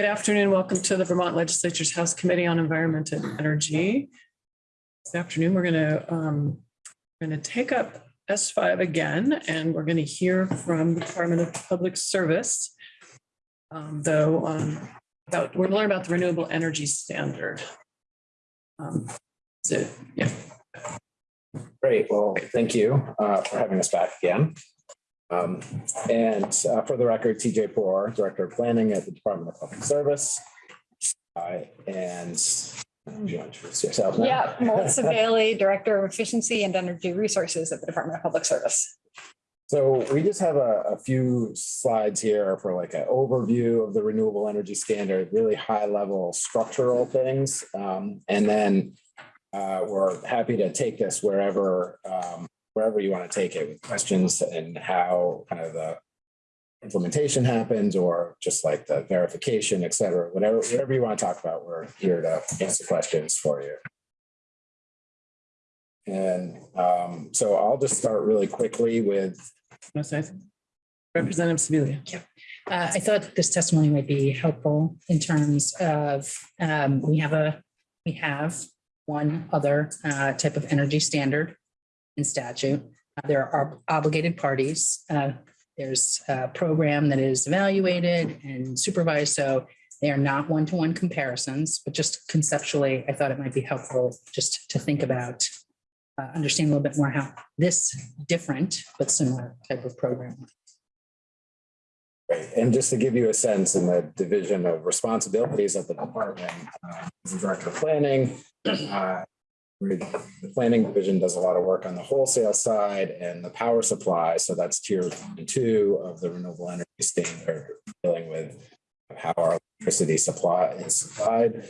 Good afternoon. Welcome to the Vermont Legislature's House Committee on Environment and Energy. This afternoon, we're going to, um, we're going to take up S5 again, and we're going to hear from the Department of Public Service. Um, Though, um, about, we're learning about the renewable energy standard. Um, So, yeah, Great, well, thank you uh, for having us back again. Um, And uh, for the record, TJ Poor, Director of Planning at the Department of Public Service. Uh, And would you want to introduce yourself now? Yeah, Melissa Bailey, Director of Efficiency and Energy Resources at the Department of Public Service. So we just have a, a few slides here for like an overview of the renewable energy standard, really high level structural things. Um, and then uh, we're happy to take this wherever, um, wherever you want to take it with questions and how kind of the implementation happens or just like the verification, et cetera, whatever, whatever you want to talk about, we're here to answer questions for you. And um, so I'll just start really quickly with wanna say something? Representative Sibilia. Uh, I thought this testimony might be helpful in terms of, um, we have a, we have one other, uh, type of energy standard in statute. Uh, There are obligated parties. Uh, there's a program that is evaluated and supervised, so they are not one-to-one comparisons, but just conceptually, I thought it might be helpful just to think about, uh, understand a little bit more how this different but similar type of program Right. And just to give you a sense in the division of responsibilities at the department, uh, director of planning, uh, the planning division does a lot of work on the wholesale side and the power supply. So that's tier one two of the renewable energy standard, dealing with how our electricity supply is supplied.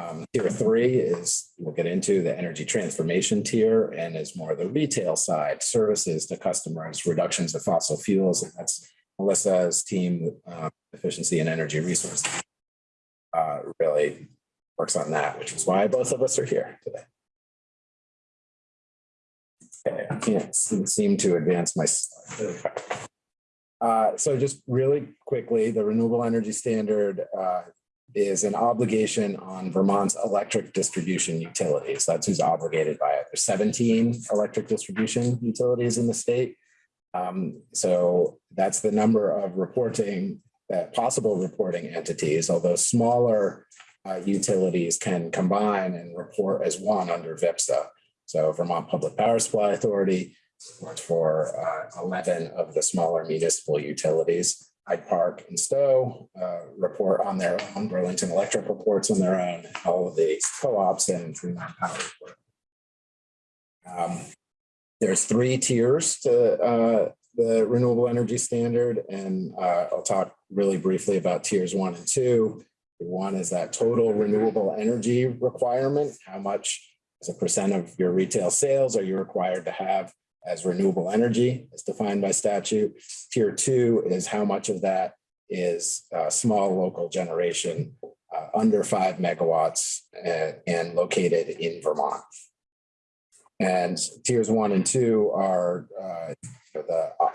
Um, Tier three is, we'll get into the energy transformation tier and is more the retail side, services to customers, reductions of fossil fuels. And that's Melissa's team, uh, efficiency and energy resources. Uh, really works on that, which is why both of us are here today. I can't seem to advance my. Uh, so just really quickly, the renewable energy standard, uh, is an obligation on Vermont's electric distribution utilities. That's who's obligated by it. There's seventeen electric distribution utilities in the state. Um, so that's the number of reporting, uh, possible reporting entities, although smaller uh, utilities can combine and report as one under VPPSA. So Vermont Public Power Supply Authority reports for uh, eleven of the smaller municipal utilities. Hyde Park and Stowe uh, report on their own, Burlington Electric reports on their own, all of the co-ops and Fremont Power report. Um, there's three tiers to uh, the renewable energy standard, and uh, I'll talk really briefly about tiers one and two. One is that total renewable energy requirement. How much as a percent of your retail sales are you required to have as renewable energy as defined by statute? Tier two is how much of that is uh, small local generation uh, under five megawatts uh, and located in Vermont. And tiers one and two are uh, the uh,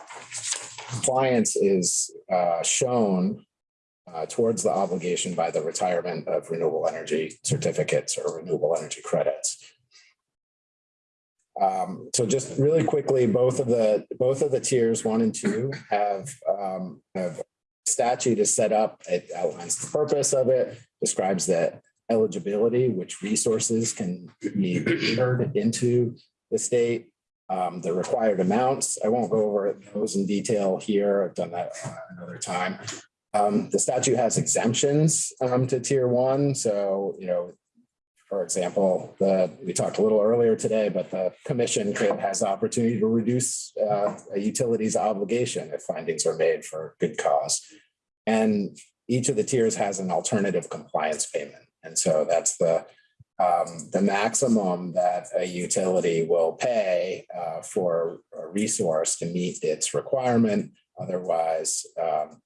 compliance is uh, shown uh, towards the obligation by the retirement of renewable energy certificates or renewable energy credits. Um, so just really quickly, both of the both of the tiers one and two have um, have statute is set up. It outlines the purpose of it, describes the eligibility, which resources can be entered into the state, um, the required amounts. I won't go over those in detail here. I've done that another time. Um, the statute has exemptions um, to tier one. So, you know, for example, the, we talked a little earlier today, but the commission could has the opportunity to reduce uh, a utility's obligation if findings are made for good cause. And each of the tiers has an alternative compliance payment. And so that's the um, the maximum that a utility will pay uh, for a resource to meet its requirement. Otherwise, um,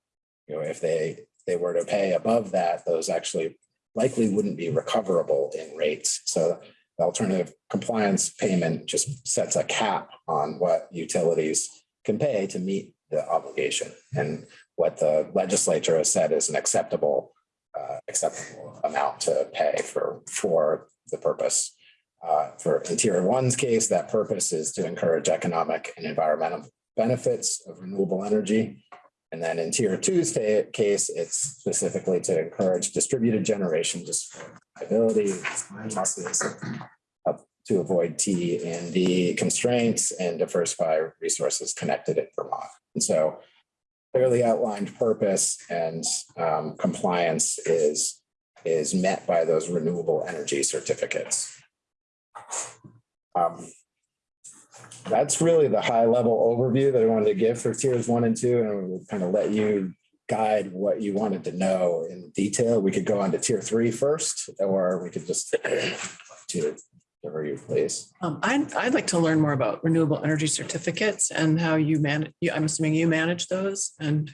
you know, if they they were to pay above that, those actually likely wouldn't be recoverable in rates. So the alternative compliance payment just sets a cap on what utilities can pay to meet the obligation and what the legislature has said is an acceptable uh, acceptable amount to pay for, for the purpose. Uh, For in tier one's case, that purpose is to encourage economic and environmental benefits of renewable energy. And then in tier two's case, it's specifically to encourage distributed generation, just losses, to avoid T and D constraints and diversify resources connected in Vermont. And so clearly outlined purpose and um, compliance is, is met by those renewable energy certificates. Um, That's really the high level overview that I wanted to give for tiers one and two, and we'll kind of let you guide what you wanted to know in detail. We could go on to tier three first, or we could just to whatever you please. Um, I'd, I'd like to learn more about renewable energy certificates and how you manage, I'm assuming you manage those and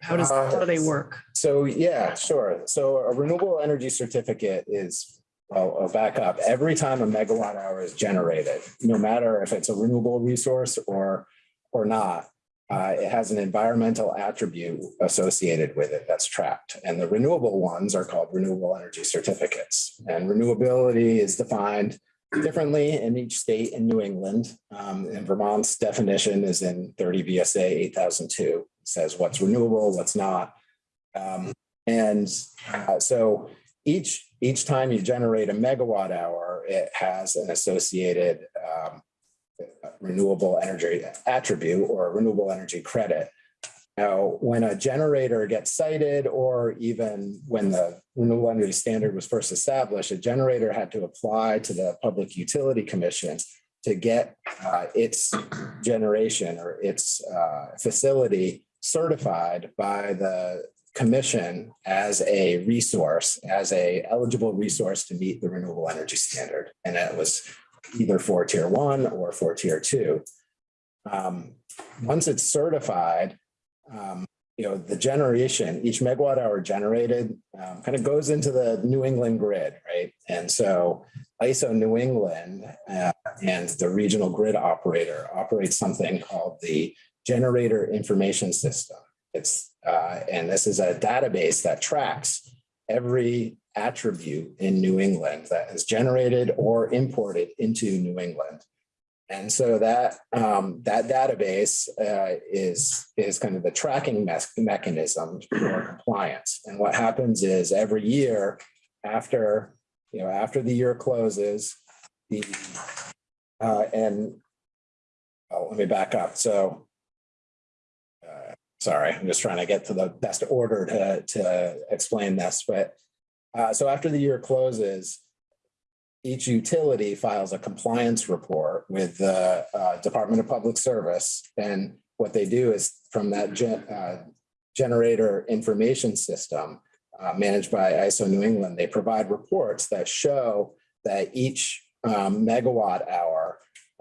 how does, how do they work? So, yeah, sure. So a renewable energy certificate is, well, I'll back up. Every time a megawatt hour is generated, no matter if it's a renewable resource or, or not, uh, it has an environmental attribute associated with it that's tracked. And the renewable ones are called renewable energy certificates. And renewability is defined differently in each state in New England. Um, and Vermont's definition is in thirty VSA eight thousand two, says what's renewable, what's not. Um, and uh, so each, each time you generate a megawatt hour, it has an associated um, renewable energy attribute or renewable energy credit. Now, when a generator gets sited, or even when the renewable energy standard was first established, a generator had to apply to the Public Utility Commission to get uh, its generation or its uh, facility certified by the commission as a resource, as a eligible resource to meet the renewable energy standard. And it was either for tier one or for tier two. Um, Once it's certified, um, you know, the generation, each megawatt hour generated um, kind of goes into the New England grid, right? And so ISO New England uh, and the regional grid operator operates something called the Generator Information System. It's, uh, and this is a database that tracks every attribute in New England that is generated or imported into New England. And so that um, that database uh, is is kind of the tracking me- mechanism for compliance. And what happens is every year after you know after the year closes, the uh, and oh, let me back up. So sorry, I'm just trying to get to the best order to to explain this, but uh, so after the year closes, each utility files a compliance report with the uh, Department of Public Service. And what they do is from that gen- uh, generator information system uh, managed by ISO New England, they provide reports that show that each um, megawatt hour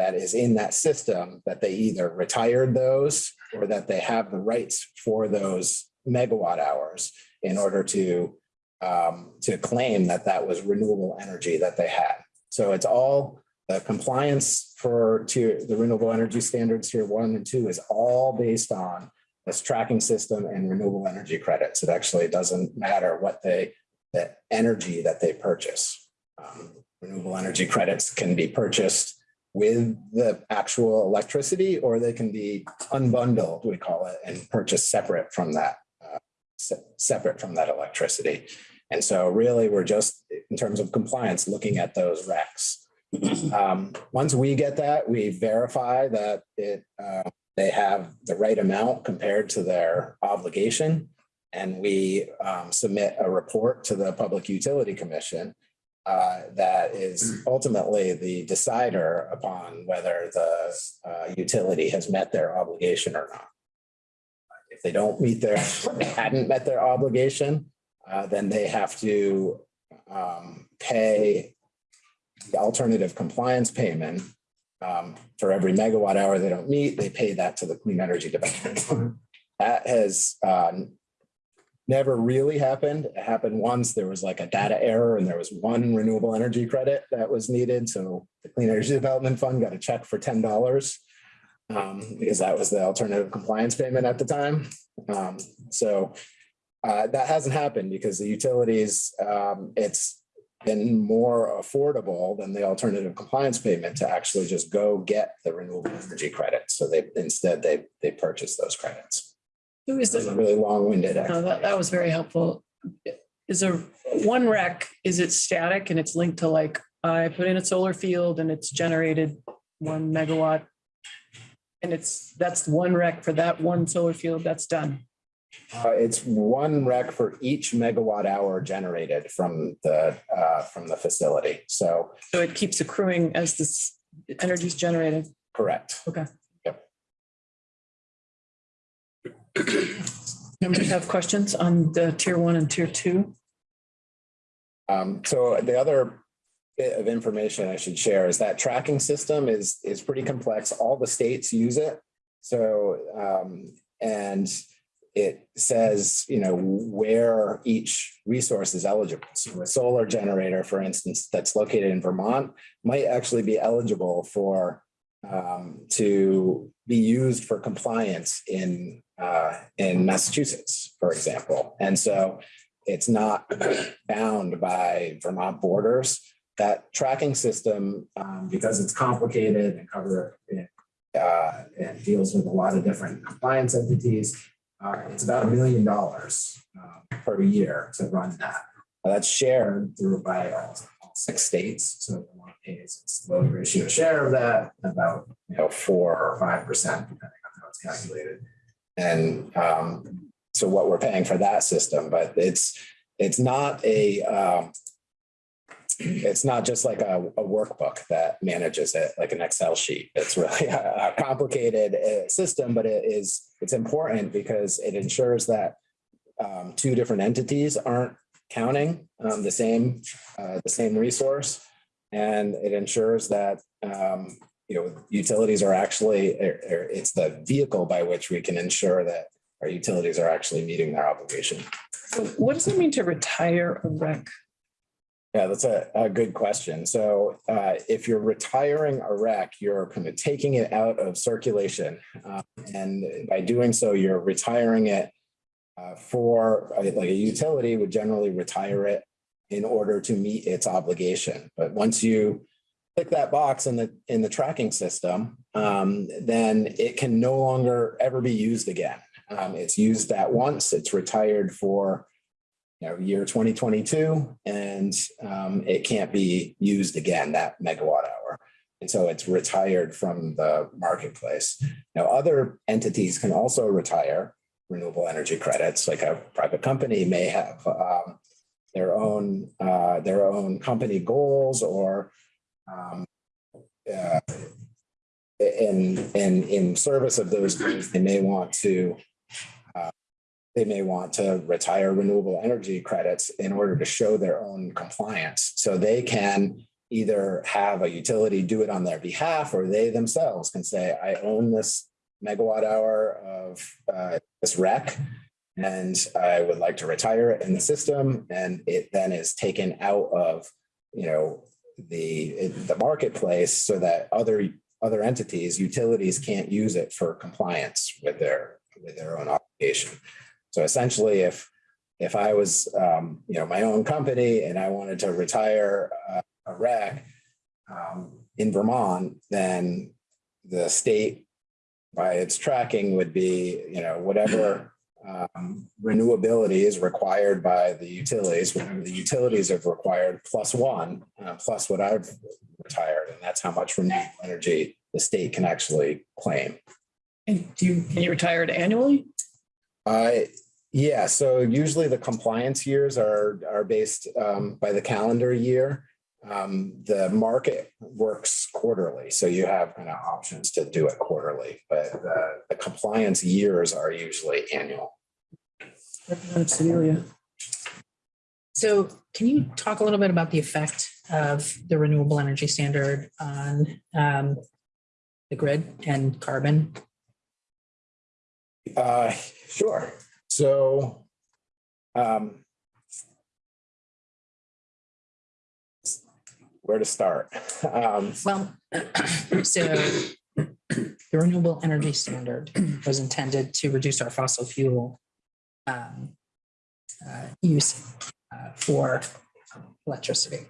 that is in that system, that they either retired those or that they have the rights for those megawatt hours in order to um, to claim that that was renewable energy that they had. So it's all the compliance for tier, the renewable energy standards here one and two is all based on this tracking system and renewable energy credits. It actually doesn't matter what they, the energy that they purchase. Um, renewable energy credits can be purchased with the actual electricity, or they can be unbundled, we call it, and purchased separate from that, uh, se- separate from that electricity. And so really, we're just, in terms of compliance, looking at those recs. Um, Once we get that, we verify that it, uh, they have the right amount compared to their obligation. And we um, submit a report to the Public Utility Commission uh, that is ultimately the decider upon whether the uh, utility has met their obligation or not. If they don't meet their, hadn't met their obligation, uh, then they have to um, pay the alternative compliance payment. Um, for every megawatt hour they don't meet, they pay that to the Clean Energy Development Fund. That has uh, never really happened. It happened once. There was like a data error and there was one renewable energy credit that was needed. So the Clean Energy Development Fund got a check for ten dollars um, because that was the alternative compliance payment at the time. Um, so Uh, that hasn't happened because the utilities, um, it's been more affordable than the alternative compliance payment to actually just go get the renewable energy credits. So they, instead, they, they purchase those credits. Who is It's a the, really long-winded. no, that, that was very helpful. Is a one rec, is it static and it's linked to like, I put in a solar field and it's generated one megawatt? And it's, that's one rec for that one solar field, that's done. Uh, it's one rec for each megawatt hour generated from the, uh, from the facility. So, So it keeps accruing as this energy is generated. correct. Members have questions on the tier one and tier two? Um, so the other bit of information I should share is that tracking system is, is pretty complex. All the states use it. So, um, and it says, you know, where each resource is eligible. So a solar generator, for instance, that's located in Vermont might actually be eligible for um, to be used for compliance in uh, in Massachusetts, for example. And so it's not bound by Vermont borders. That tracking system, um, because it's complicated and cover uh, and deals with a lot of different compliance entities, uh, it's about a million dollars uh, per year to run that. That's shared through by all six states. So Vermont pays its low ratio share of that, about, you know, four or five percent, depending on how it's calculated. And um, so what we're paying for that system, but it's, it's not a, um, it's not just like a, a workbook that manages it like an Excel sheet. It's really a, a complicated uh, system, but it is, it's important because it ensures that um, two different entities aren't counting um, the same, uh, the same resource. And it ensures that, um, you know, utilities are actually, er, er, it's the vehicle by which we can ensure that our utilities are actually meeting their obligation. So What does it mean to retire a rec? Yeah, that's a, a good question. So uh, if you're retiring a rec, you're kind of taking it out of circulation. Um, And by doing so, you're retiring it uh, for, uh, like a utility would generally retire it in order to meet its obligation. But once you click that box in the, in the tracking system, um, then it can no longer ever be used again. Um, It's used that once, it's retired for you know, year 2022, and um, it can't be used again, that megawatt hour. And so it's retired from the marketplace. Now, other entities can also retire renewable energy credits, like a private company may have um, their own, uh, their own company goals or um, uh, in, in, in service of those goals, they may want to they may want to retire renewable energy credits in order to show their own compliance. So they can either have a utility do it on their behalf, or they themselves can say, I own this megawatt hour of uh, this rec, and I would like to retire it in the system. And it then is taken out of, you know, the, the marketplace so that other, other entities, utilities can't use it for compliance with their, with their own obligation. So essentially, if, if I was, um, you know, my own company and I wanted to retire uh, a rec um, in Vermont, then the state by its tracking would be, you know, whatever um, renewability is required by the utilities, whatever the utilities have required plus one, uh, plus what I've retired. And that's how much renewable energy the state can actually claim. And do you, can you retire it annually? Uh, yeah, so usually the compliance years are, are based um, by the calendar year. Um, the market works quarterly, so you have kind of options to do it quarterly, but the, the compliance years are usually annual. Representative Sibilia. So can you talk a little bit about the effect of the renewable energy standard on um, the grid and carbon? Uh, sure. So, um, where to start? Um, Well, so the renewable energy standard was intended to reduce our fossil fuel um, uh, use uh, for electricity.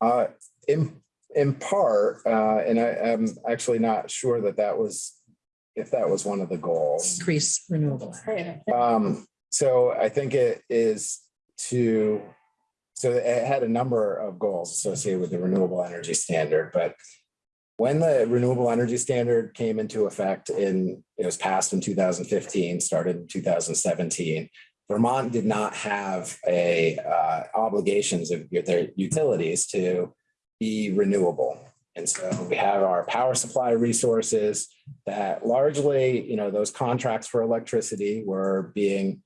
Uh, in, in part, uh, and I am actually not sure that that was, if that was one of the goals. Increase renewable. Um, so I think it is to, so it had a number of goals associated with the renewable energy standard, but when the renewable energy standard came into effect in, it was passed in two thousand fifteen, started in two thousand seventeen. Vermont did not have a uh, obligations of their utilities to be renewable. And so we have our power supply resources that largely, you know, those contracts for electricity were being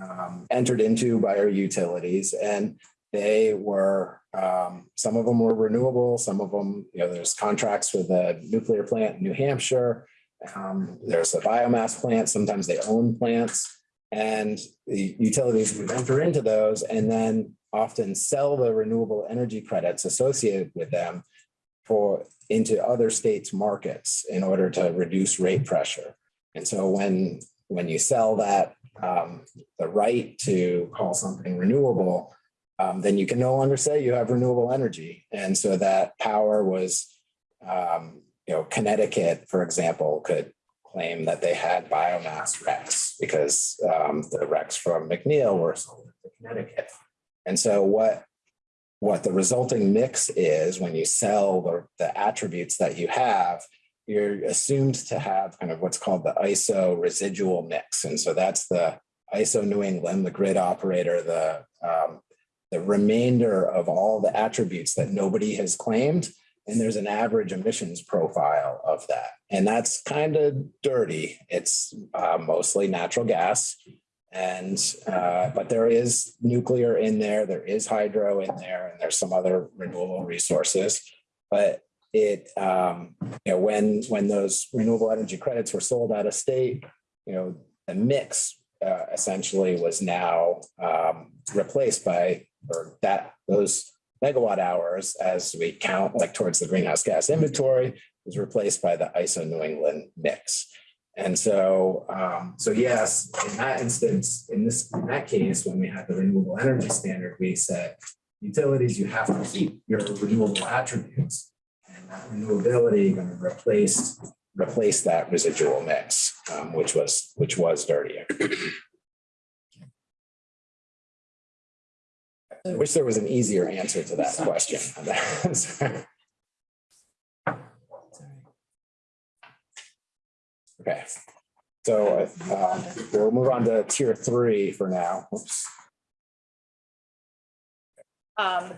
um, entered into by our utilities and they were, um, some of them were renewable, some of them, you know, there's contracts with a nuclear plant in New Hampshire. Um, there's a biomass plant, sometimes they own plants. And the utilities would enter into those and then often sell the renewable energy credits associated with them for, into other states' markets in order to reduce rate pressure. And so when, when you sell that, um, the right to call something renewable, um, then you can no longer say you have renewable energy. And so that power was, um, you know, Connecticut, for example, could claim that they had biomass RECs because um, the RECs from McNeil were sold to Connecticut. And so what what the resulting mix is when you sell the, the attributes that you have, you're assumed to have kind of what's called the ISO residual mix. And so that's the ISO New England, the grid operator, the um, the remainder of all the attributes that nobody has claimed. And there's an average emissions profile of that. And that's kind of dirty. It's uh, mostly natural gas. And, uh, but there is nuclear in there, there is hydro in there, and there's some other renewable resources. But it, um, you know, when, when those renewable energy credits were sold out of state, you know, the mix uh, essentially was now um, replaced by, or that, those megawatt hours as we count like towards the greenhouse gas inventory was replaced by the ISO New England mix. And so, um, so yes, in that instance, in this, in that case, when we had the renewable energy standard, we said utilities, you have to keep your renewable attributes. And that renewability going to replace, replace that residual mix, um, which was, which was dirtier. I wish there was an easier answer to that question. Okay, so uh, we'll move on to tier three for now. Um,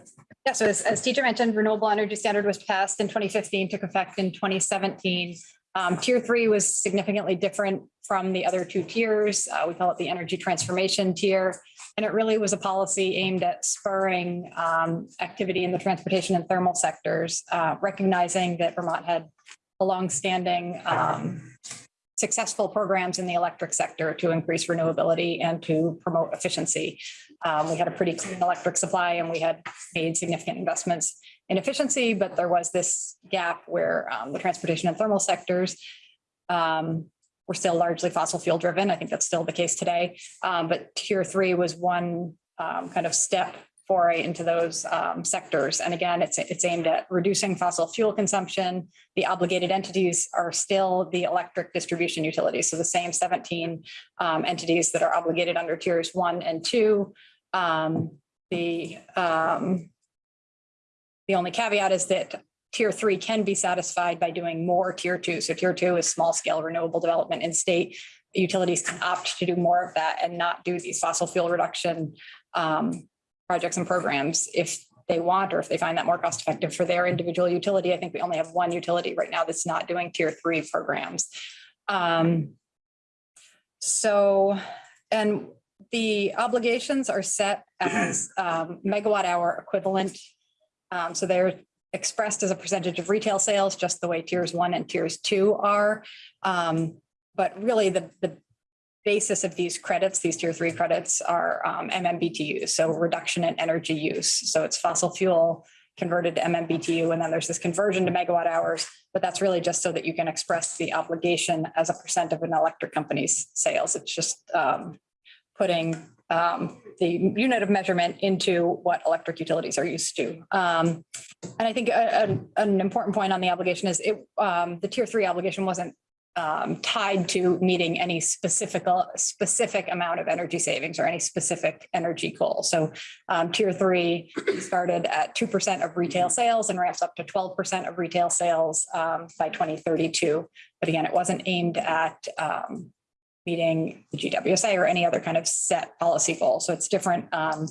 yeah, so as, as TJ mentioned, renewable energy standard was passed in twenty fifteen, took effect in twenty seventeen. Um, tier three was significantly different from the other two tiers. Uh, we call it the energy transformation tier. And it really was a policy aimed at spurring, um, activity in the transportation and thermal sectors, uh, recognizing that Vermont had a longstanding, um, successful programs in the electric sector to increase renewability and to promote efficiency. Um, we had a pretty clean electric supply and we had made significant investments in efficiency, but there was this gap where um, the transportation and thermal sectors um, were still largely fossil fuel driven. I think that's still the case today. Um, but tier three was one um, kind of step foray into those um, sectors. And again, it's, it's aimed at reducing fossil fuel consumption. The obligated entities are still the electric distribution utilities. So the same 17 um, entities that are obligated under tiers one and two. The, the only caveat is that tier three can be satisfied by doing more tier two. So tier two is small scale renewable development in state. Utilities can opt to do more of that and not do these fossil fuel reduction um, projects and programs if they want, or if they find that more cost effective for their individual utility. I think we only have one utility right now that's not doing tier three programs. Um, so, and the obligations are set as um, megawatt hour equivalent. Um, so they're expressed as a percentage of retail sales, just the way tiers one and tiers two are. Um, but really the, the basis of these credits, these tier three credits are um, MMBTU, so reduction in energy use. So it's fossil fuel converted to MMBTU, and then there's this conversion to megawatt hours, but that's really just so that you can express the obligation as a percent of an electric company's sales. It's just um, putting um, the unit of measurement into what electric utilities are used to. Um, and I think a- a- an important point on the obligation is it, um, the tier three obligation wasn't um, tied to meeting any specific, specific amount of energy savings or any specific energy goal. So um, tier three started at two percent of retail sales and ramps up to twelve percent of retail sales um, by twenty thirty-two. But again, it wasn't aimed at meeting the GWSA or any other kind of set policy goal. So it's different um,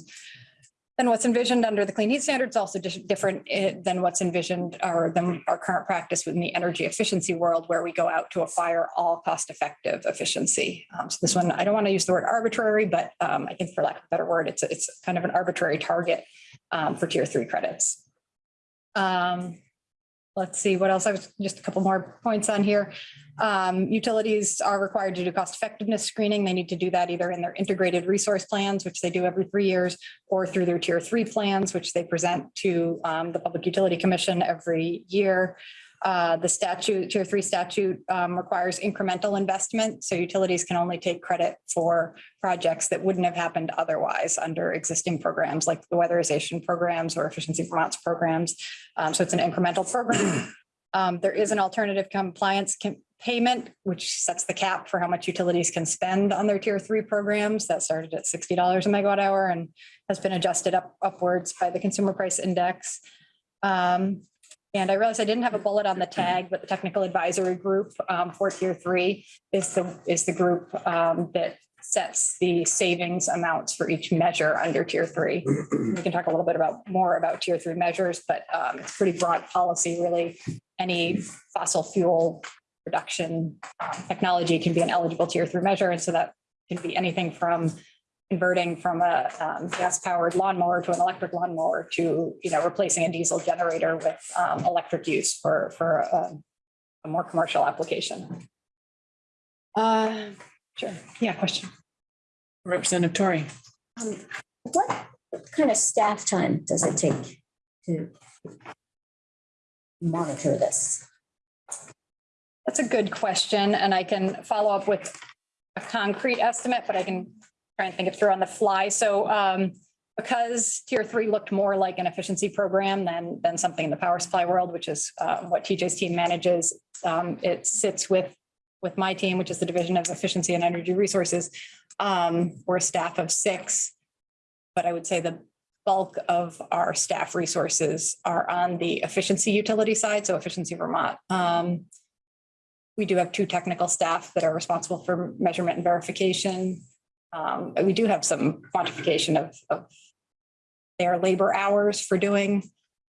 than what's envisioned under the clean heat standards, also different eh, than what's envisioned or than our current practice within the energy efficiency world, where we go out to acquire all cost-effective efficiency. Um, So this one, I don't want to use the word arbitrary, but um, I think for lack of a better word, it's, it's kind of an arbitrary target um, for tier three credits. Um, Let's see, what else? I was, just a couple more points on here. Um, utilities are required to do cost effectiveness screening. They need to do that either in their integrated resource plans, which they do every three years, or through their tier three plans, which they present to um, the Public Utility Commission every year. Uh, the statute, tier three statute um, requires incremental investment. So utilities can only take credit for projects that wouldn't have happened otherwise under existing programs like the weatherization programs or efficiency Vermont's programs. Um, so it's an incremental program. Um, there is an alternative compliance payment, which sets the cap for how much utilities can spend on their tier three programs. That started at sixty dollars a megawatt hour and has been adjusted up upwards by the consumer price index. Um, and I realized I didn't have a bullet on the tag, but the technical advisory group um, for tier three is the, is the group um, that sets the savings amounts for each measure under tier three. We can talk a little bit about more about tier three measures, but um, it's pretty broad policy, really. Any fossil fuel production um, technology can be an eligible tier three measure. And so that can be anything from converting from a um, gas powered lawnmower to an electric lawnmower to, you know, replacing a diesel generator with um, electric use for, for a, a more commercial application. Uh, sure. Yeah, question. Representative Tori. Um, What kind of staff time does it take to monitor this? That's a good question, and I can follow up with a concrete estimate, but I can try and think it through on the fly. So um, because tier three looked more like an efficiency program than, than something in the power supply world, which is uh, what TJ's team manages, um, it sits with, with my team, which is the Division of Efficiency and Energy Resources. Um, We're a staff of six, but I would say the bulk of our staff resources are on the efficiency utility side, so Efficiency Vermont. Um, we do have two technical staff that are responsible for measurement and verification. Um, we do have some quantification of, of their labor hours for doing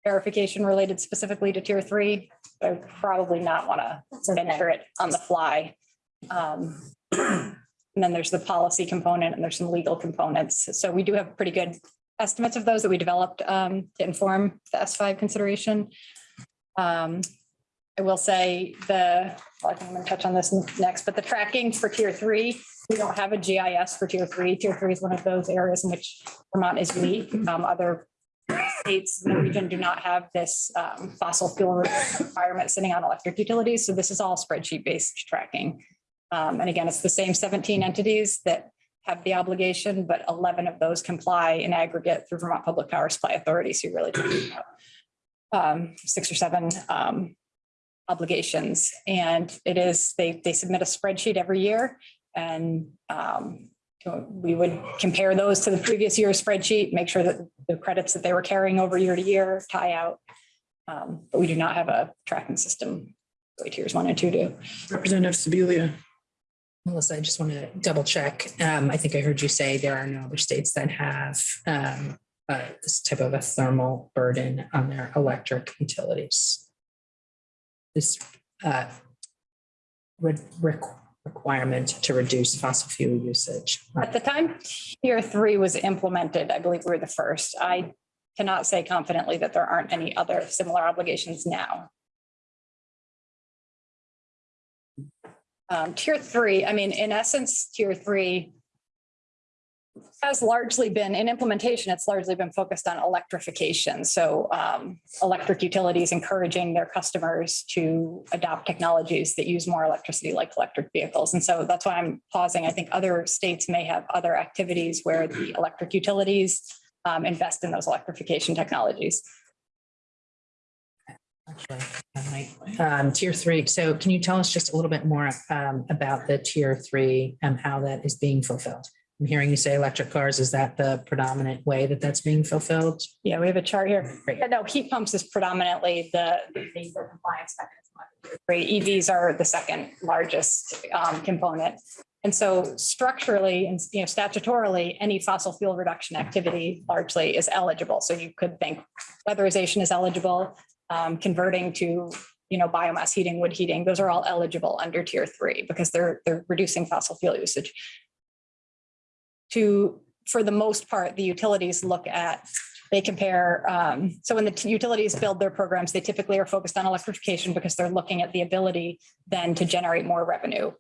verification related specifically to tier three. I would probably not want to okay. it on the fly. Um, And then there's the policy component and there's some legal components. So we do have pretty good estimates of those that we developed um, to inform the S5 consideration. Um, I will say the, I think I'm going to touch on this next, but the tracking for tier three, we don't have a GIS for tier three. Tier three is one of those areas in which Vermont is weak. Um, Other states in the region do not have this um, fossil fuel requirement sitting on electric utilities. So this is all spreadsheet based tracking. Um, And again, it's the same 17 entities that have the obligation, but 11 of those comply in aggregate through Vermont Public Power Supply Authority. So you're really talking about um, six or seven um, obligations. And it is, they, they submit a spreadsheet every year. And um, we would compare those to the previous year's spreadsheet, make sure that the credits that they were carrying over year to year tie out. Um, But we do not have a tracking system, the way tiers one and two do. Representative Sibilia. Melissa, I just want to double check. Um, I think I heard you say there are no other states that have um, uh, this type of a thermal burden on their electric utilities. This uh, re- requ- requirement to reduce fossil fuel usage. At the time tier three was implemented, I believe we were the first. I cannot say confidently that there aren't any other similar obligations now. Um, tier three, I mean, in essence, tier three has largely been, in implementation, it's largely been focused on electrification. So um, electric utilities encouraging their customers to adopt technologies that use more electricity like electric vehicles. And so that's why I'm pausing. I think other states may have other activities where the electric utilities um, invest in those electrification technologies. Um, tier three, so can you tell us just a little bit more um, about the tier three and how that is being fulfilled? I'm hearing you say electric cars. Is that the predominant way that that's being fulfilled? Yeah, we have a chart here. Yeah, No, heat pumps is predominantly the the compliance mechanism. Right, EVs are the second largest um, component. And so structurally and, you know, statutorily, any fossil fuel reduction activity largely is eligible. So you could think weatherization is eligible, um, converting to, you know, biomass heating, wood heating, those are all eligible under tier three because they're, they're reducing fossil fuel usage. To, for the most part, the utilities look at they compare, um, so when the utilities build their programs, they typically are focused on electrification because they're looking at the ability then to generate more revenue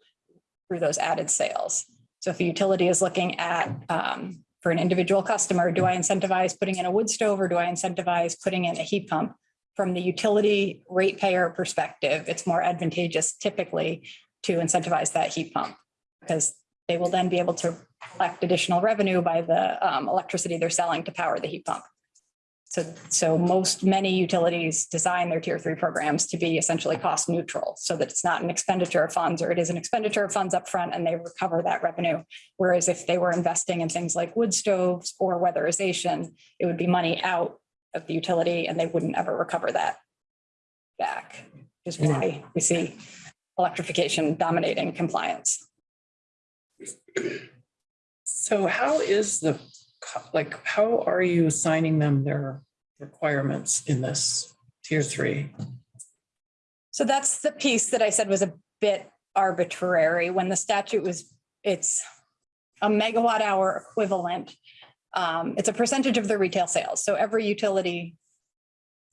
through those added sales. So if a utility is looking at, um, for an individual customer, do I incentivize putting in a wood stove or do I incentivize putting in a heat pump? From the utility ratepayer perspective, it's more advantageous typically to incentivize that heat pump. Because they will then be able to collect additional revenue by the um, electricity they're selling to power the heat pump. So, so most, many utilities design their tier three programs to be essentially cost neutral so that it's not an expenditure of funds or it is an expenditure of funds upfront and they recover that revenue. Whereas if they were investing in things like wood stoves or weatherization, it would be money out of the utility and they wouldn't ever recover that back. Is why we see electrification dominating compliance. So how is the, like, how are you assigning them their requirements in this tier three? So that's the piece that I said was a bit arbitrary when the statute was, it's a megawatt hour equivalent. Um, it's a percentage of the retail sales. So every utility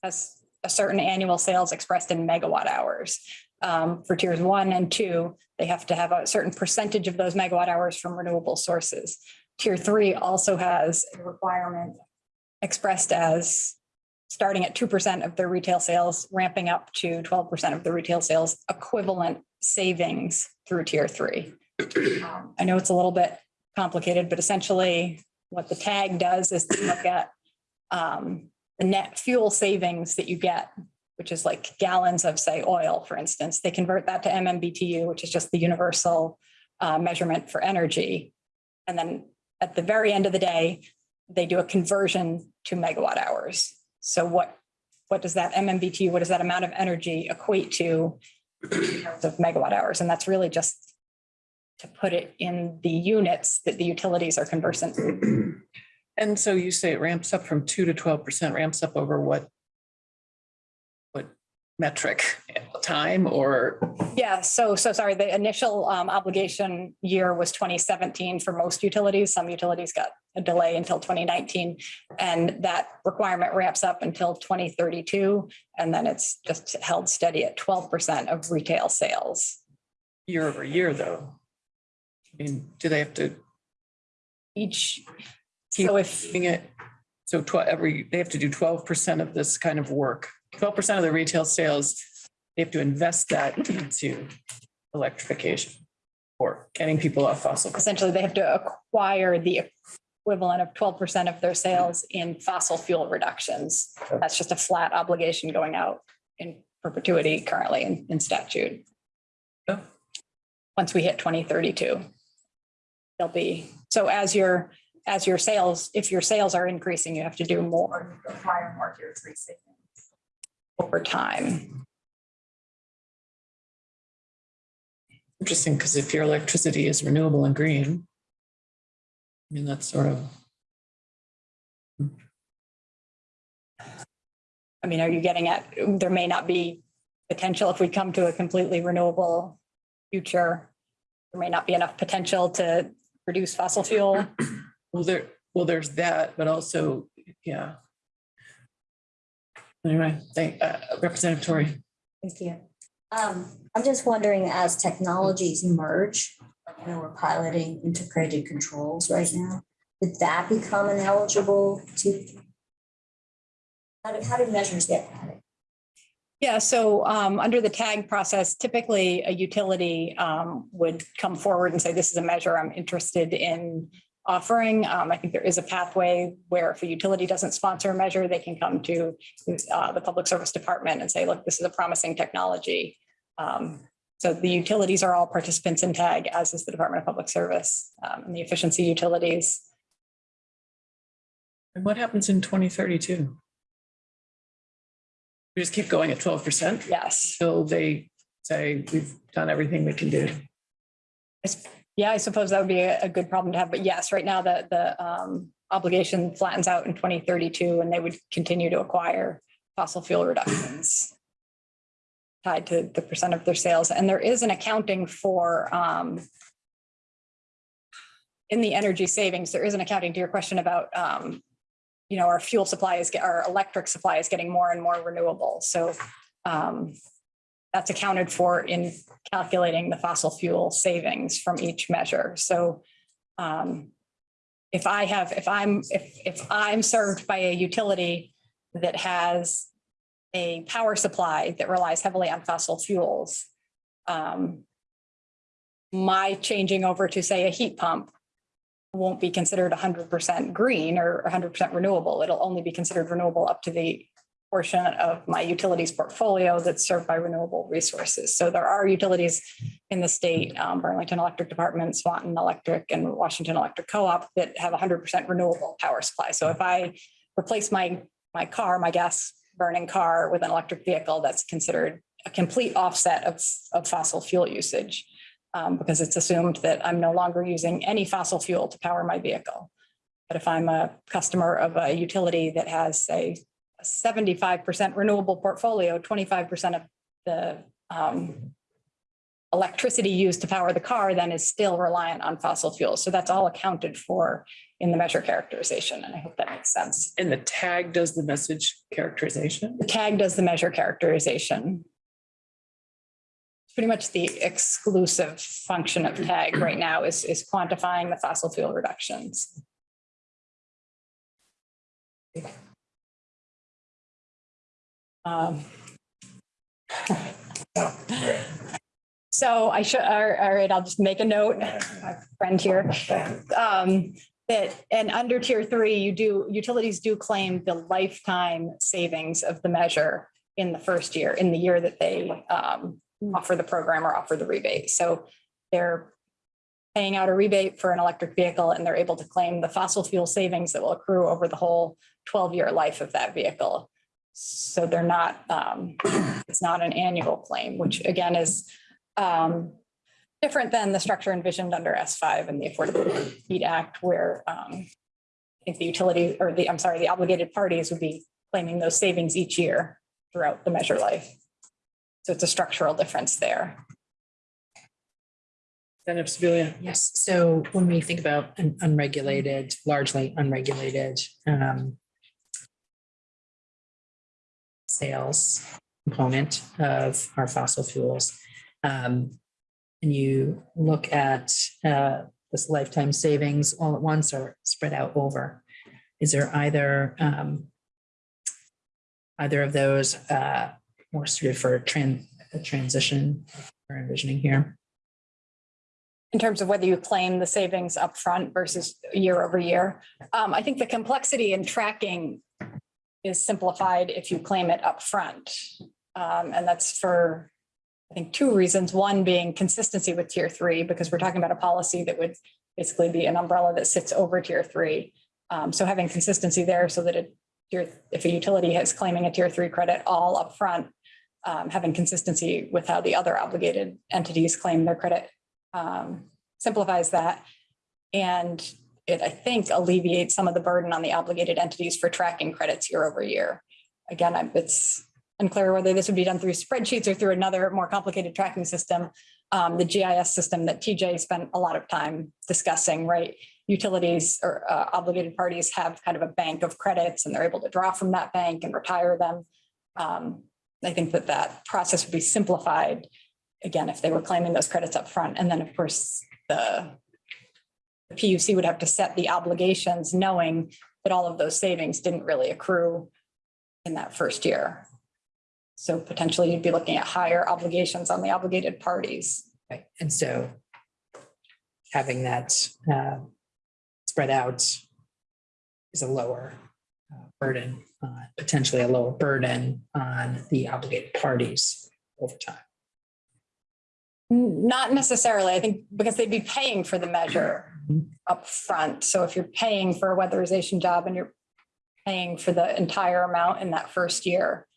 has a certain annual sales expressed in megawatt hours. Um, for tiers one and two, they have to have a certain percentage of those megawatt hours from renewable sources. Tier three also has a requirement expressed as starting at two percent of their retail sales, ramping up to twelve percent of the retail sales equivalent savings through tier three. Um, I know it's a little bit complicated, but essentially what the tag does is to look at um, the net fuel savings that you get, which is like gallons of, say, oil, for instance. They convert that to MMBTU, which is just the universal uh, measurement for energy. And then at the very end of the day, they do a conversion to megawatt hours. So what, what does that MMBTU, what does that amount of energy equate to in terms of megawatt hours? And that's really just to put it in the units that the utilities are conversant. And so you say it ramps up from two to twelve percent, ramps up over what? Metric, time or, Yeah, so, so sorry, the initial um, obligation year was 2017 for most utilities. Some utilities got a delay until 2019. And that requirement ramps up until 2032. And then it's just held steady at 12% of retail sales. year over year, though? I mean, do they have to Each, keep so if, it? So every, they have to do twelve percent of this kind of work. Twelve percent of the retail sales, they have to invest that into electrification. Or getting people off fossil. fuels. essentially they have to acquire the equivalent of 12% of their sales in fossil fuel reductions. That's just a flat obligation going out in perpetuity currently in, in statute. Once we hit 2032. There'll be, so as your, as your sales, if your sales are increasing, you have to do more, acquire more three savings over time. Interesting, because if your electricity is renewable and green. I mean, that's sort of, I mean, are you getting at, there may not be potential if we come to a completely renewable future. There may not be enough potential to reduce fossil fuel. well, there, well, there's that, but also, yeah. Anyway, thank, uh, Representative Tory. Thank you. Um, I'm just wondering, as technologies merge, you know, we're piloting integrated controls right now. did that become an ineligible to? How did, how did measures get added? Yeah, so um, under the tag process, typically a utility um, would come forward and say, this is a measure I'm interested in offering. Um, I think there is a pathway where if a utility doesn't sponsor a measure, they can come to uh, the Public Service Department and say, look, this is a promising technology. Um, So the utilities are all participants in TAG, as is the Department of Public Service um, and the efficiency utilities. And what happens in twenty thirty-two? We just keep going at twelve percent Yes. till they say we've done everything we can do. Yeah, I suppose that would be a, good problem to have, but yes, right now the, the, um, obligation flattens out in twenty thirty-two and they would continue to acquire fossil fuel reductions tied to the percent of their sales. And there is an accounting for, um, in the energy savings, there is an accounting to your question about, um, you know, our fuel supply is, our electric supply is getting more and more renewable. So, um, that's accounted for in calculating the fossil fuel savings from each measure. So um, if I have, if I'm, if, if I'm served by a utility that has a power supply that relies heavily on fossil fuels, um, my changing over to say a heat pump won't be considered hundred percent green or hundred percent renewable. It'll only be considered renewable up to the portion of my utilities portfolio that's served by renewable resources. So there are utilities in the state, um, Burlington Electric Department, Swanton Electric, and Washington Electric Co-op that have hundred percent renewable power supply. So if I replace my, my car, my gas burning car with an electric vehicle, that's considered a complete offset of, of fossil fuel usage. um, because it's assumed that I'm no longer using any fossil fuel to power my vehicle. But if I'm a customer of a utility that has, say, a seventy-five percent renewable portfolio, twenty-five percent of the um, electricity used to power the car then is still reliant on fossil fuels. So that's all accounted for in the measure characterization. And I hope that makes sense. And the TAG does the message characterization. The TAG does the measure characterization. It's Pretty much the exclusive function of TAG right now is, is quantifying the fossil fuel reductions. Um, So I should, all right, I'll just make a note, my friend here. Um, that, and under tier three, you do, utilities do claim the lifetime savings of the measure in the first year, in the year that they um, offer the program or offer the rebate. So they're paying out a rebate for an electric vehicle and they're able to claim the fossil fuel savings that will accrue over the whole twelve-year life of that vehicle. So they're not, um, it's not an annual claim, which again is um, different than the structure envisioned under S five and the Affordable Heat Act, where um, I think the utility or the, I'm sorry, the obligated parties would be claiming those savings each year throughout the measure life. So it's a structural difference there. Then if Sibilia, Yes, so when we think about an unregulated, largely unregulated um, sales component of our fossil fuels, um, and you look at uh, this lifetime savings all at once or spread out over, is there either um, either of those uh, more suited for tran- a transition we're envisioning here? in terms of whether you claim the savings upfront versus year over year. Um, I think the complexity in tracking is simplified if you claim it upfront. Um, and that's for, I think, two reasons. One being consistency with tier three, because we're talking about a policy that would basically be an umbrella that sits over tier three. Um, so having consistency there so that it, if a utility is claiming a tier three credit all upfront, um, having consistency with how the other obligated entities claim their credit um, simplifies that. And it, I think, alleviates some of the burden on the obligated entities for tracking credits year over year. Again, I'm- it's unclear whether this would be done through spreadsheets or through another more complicated tracking system. Um, the GIS system that TJ spent a lot of time discussing, right? Utilities or uh, obligated parties have kind of a bank of credits and they're able to draw from that bank and retire them. Um, I think that that process would be simplified again, if they were claiming those credits up front, And then, of course, the the PUC would have to set the obligations knowing that all of those savings didn't really accrue in that first year. So potentially you'd be looking at higher obligations on the obligated parties. Right, and so having that uh, spread out is a lower uh, burden, uh, potentially a lower burden on the obligated parties over time. Not necessarily, I think, because they'd be paying for the measure up front. So if you're paying for a weatherization job and you're paying for the entire amount in that first year,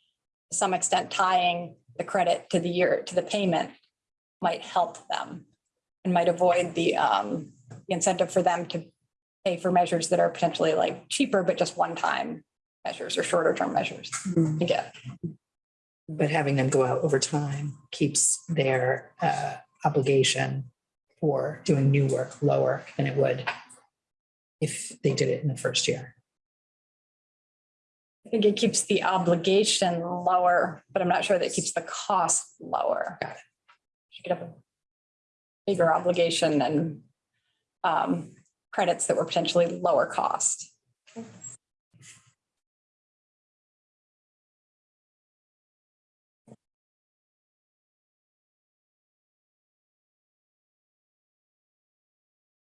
to some extent tying the credit to the year, to the payment might help them and might avoid the um, the incentive for them to pay for measures that are potentially like cheaper, but just one-time measures or shorter term measures to get. But having them go out over time keeps their uh, obligation for doing new work lower than it would if they did it in the first year. I think it keeps the obligation lower, but I'm not sure that it keeps the cost lower. Got it. You could have a bigger obligation and um, credits that were potentially lower cost.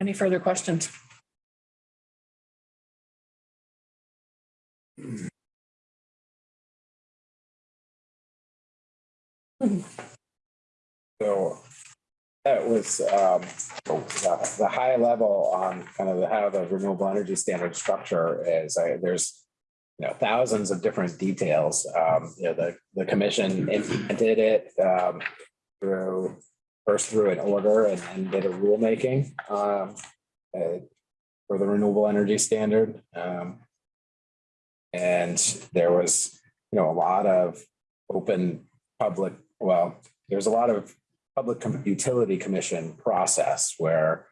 Any further questions? So that was um, the the high level on kind of the- how the renewable energy standard structure is. I- There's you know, thousands of different details. Um, You know, the, the commission implemented it um, through, first through an order and then did a rulemaking um, uh, for the renewable energy standard. Um, And there was, you know, a lot of open public, well, there's a lot of Public Com- Utility Commission process where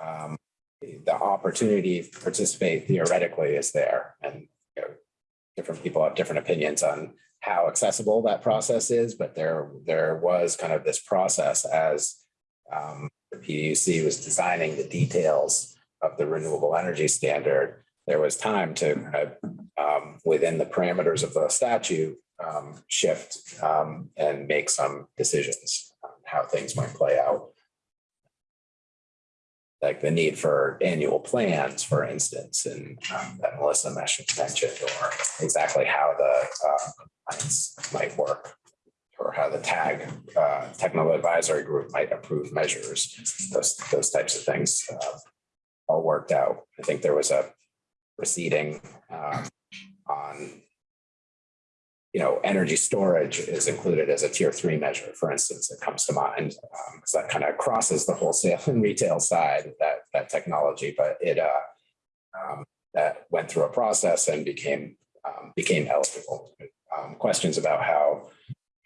um, the opportunity to participate theoretically is there and you know, different people have different opinions on how accessible that process is, but there, there was kind of this process as um, the PUC was designing the details of the renewable energy standard. There was time to um, within the parameters of the statute, um, shift um, and make some decisions on how things might play out. Like the need for annual plans, for instance, and um, that Melissa mentioned, or exactly how the uh, compliance might work. Or how the TAG, uh, Technical Advisory Group might approve measures, those, those types of things. uh, All worked out. I think there was a proceeding um, on you know, energy storage is included as a tier three measure, for instance, it comes to mind. Because that kind of crosses the wholesale and retail side, that, that technology, but it, uh, um, that went through a process and became, um, became eligible. Um, questions about how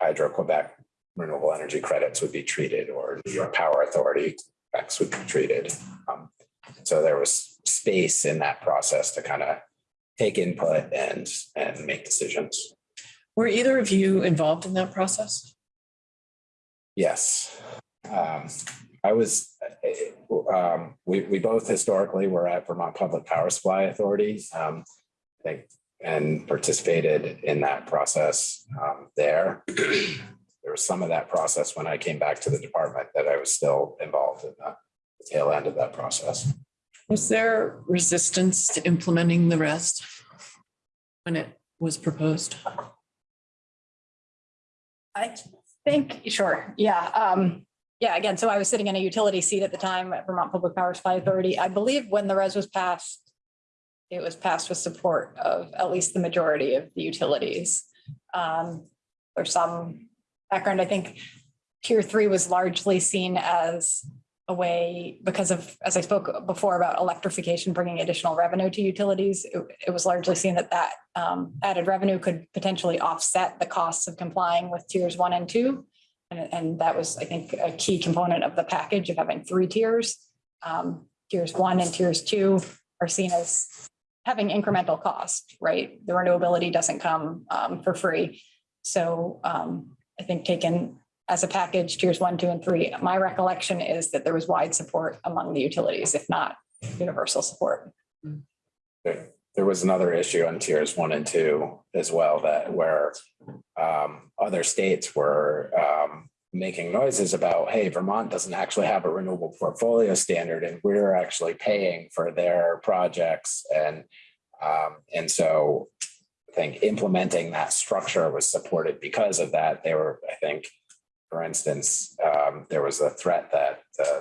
Hydro-Quebec renewable energy credits would be treated or New York Power Authority X would be treated. Um, So there was space in that process to kind of take input and, and make decisions. Were either of you involved in that process? Yes. Um, I was, uh, um, we, we both historically were at Vermont Public Power Supply Authority. Um, think, and participated in that process, um, there. There was some of that process when I came back to the department that I was still involved in the tail end of that process. Was there resistance to implementing the rest when it was proposed? I think, sure, yeah. Um, yeah, again, so I was sitting in a utility seat at the time at Vermont Public Power Supply Authority. I believe when the RES was passed, it was passed with support of at least the majority of the utilities. Um, there's some background, I think tier three was largely seen as a way because of, as I spoke before about electrification, bringing additional revenue to utilities. It, it was largely seen that that um, added revenue could potentially offset the costs of complying with tiers one and two. And, and that was, I think, a key component of the package of having three tiers. Um, tiers one and tiers two are seen as having incremental cost, right? The renewability doesn't come um, for free. So um, I think taken as a package, tiers one, two, and three, my recollection is that there was wide support among the utilities, if not universal support. there, there was another issue on tiers one and two as well that where um, other states were um, making noises about, hey, Vermont doesn't actually have a renewable portfolio standard and we're actually paying for their projects and um, and so I think implementing that structure was supported because of that. They were, I think, for instance, um, there was a threat that uh,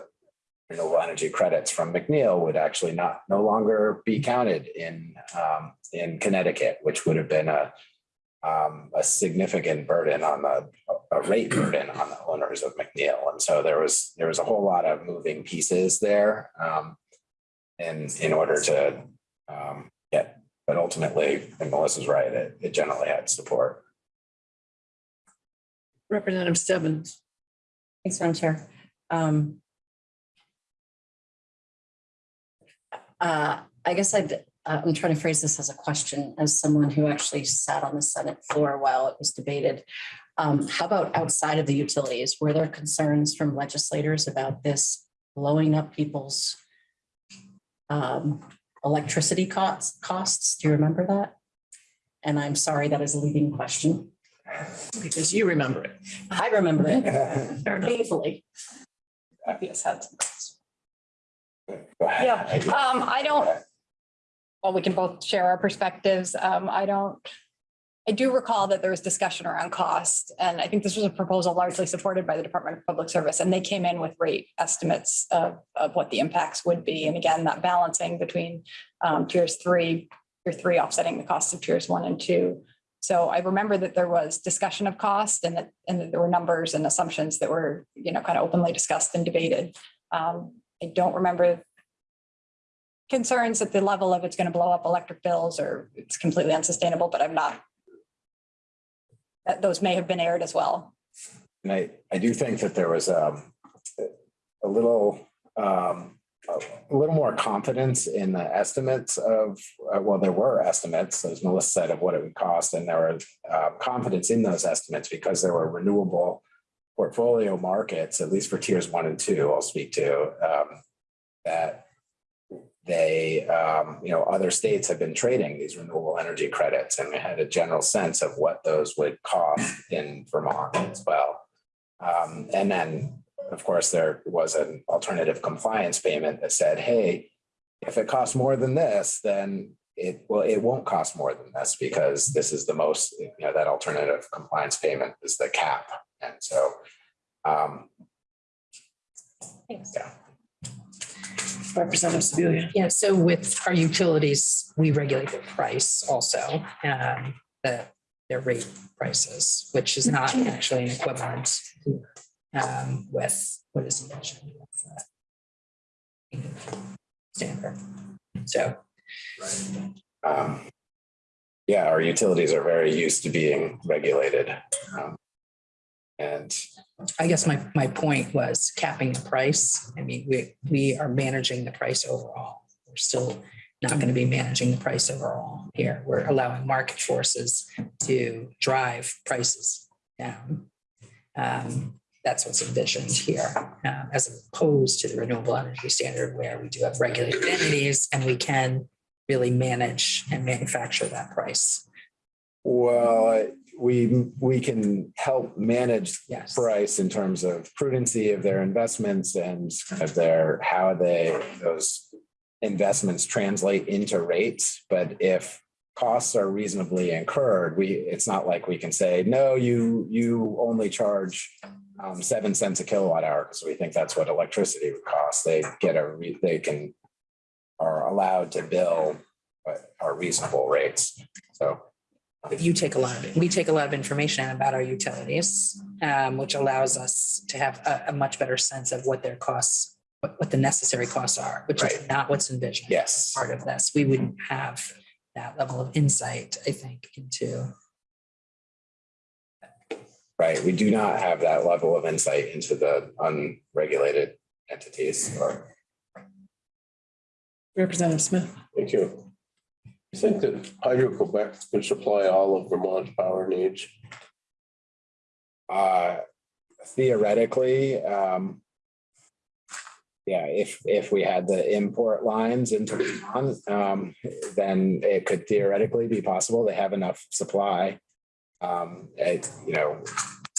renewable energy credits from McNeil would actually not, no longer be counted in, um, in Connecticut, which would have been a, um, a significant burden on the, a rate burden on the owners of McNeil. And so there was, there was a whole lot of moving pieces there. Um, in, in order to, um, get, but ultimately, and Melissa's right, it, it generally had support. Representative Stebbins. Thanks, Madam Chair. Um, uh, I guess I'd, uh, I'm trying to phrase this as a question, as someone who actually sat on the Senate floor while it was debated. Um, how about outside of the utilities? Were there concerns from legislators about this blowing up people's um, electricity costs, costs? Do you remember that? And I'm sorry, that is a leading question. Because you remember it. I remember it Fair enough. painfully. Yes, had some. Go. Yeah, um, I don't, well, we can both share our perspectives. Um, I don't, I do recall that there was discussion around cost, and I think this was a proposal largely supported by the Department of Public Service, and they came in with rate estimates of, of what the impacts would be. And again, that balancing between, um, tiers three, tier three offsetting the costs of tiers one and two. So I remember that there was discussion of cost and that, and that there were numbers and assumptions that were, you know, kind of openly discussed and debated. Um, I don't remember concerns at the level of it's going to blow up electric bills or it's completely unsustainable, but I'm not. That those may have been aired as well. And I, I do think that there was um, a little, um, a little more confidence in the estimates of, uh, well, there were estimates, as Melissa said, of what it would cost. And there were uh, confidence in those estimates because there were renewable portfolio markets, at least for tiers one and two, I'll speak to, um, that they, um, you know, other states have been trading these renewable energy credits and we had a general sense of what those would cost in Vermont as well. Um, and then, of course, there was an alternative compliance payment that said, hey, if it costs more than this, then it, well, it won't cost more than this because this is the most, you know, that alternative compliance payment is the cap. And so, um, Thanks. yeah. Representative Sibilia. Yeah, so with our utilities, we regulate the price also, um, the, their rate prices, which is not actually an equivalent um, with what is mentioned. with, uh, Standard. So, Um, yeah, our utilities are very used to being regulated. Um, And I guess my, my point was capping the price. I mean, we, we are managing the price overall. We're still not going to be managing the price overall here. We're allowing market forces to drive prices down. Um, That's what's envisioned here, uh, as opposed to the renewable energy standard where we do have regulated entities and we can really manage and manufacture that price. well, we, we can help manage Yes. price in terms of prudency of their investments and of their, how they, those investments translate into rates. But if costs are reasonably incurred, we, it's not like we can say, no, you, you only charge um, seven cents a kilowatt hour because we think that's what electricity would cost. They get a, re- they can, are allowed to bill are reasonable rates. So you take a lot of. We take a lot of information about our utilities, um, which allows us to have a, a much better sense of what their costs, what, what the necessary costs are, which is not what's envisioned. Yes. Part of this, we wouldn't have that level of insight, I think, into, Right, we do not have that level of insight into the unregulated entities or. Representative Smith. Thank you. You think that Hydro-Quebec could supply all of Vermont's power needs? Uh, theoretically, um. yeah, if, if we had the import lines into Vermont, um, then it could theoretically be possible. They have enough supply. Um, it, you know,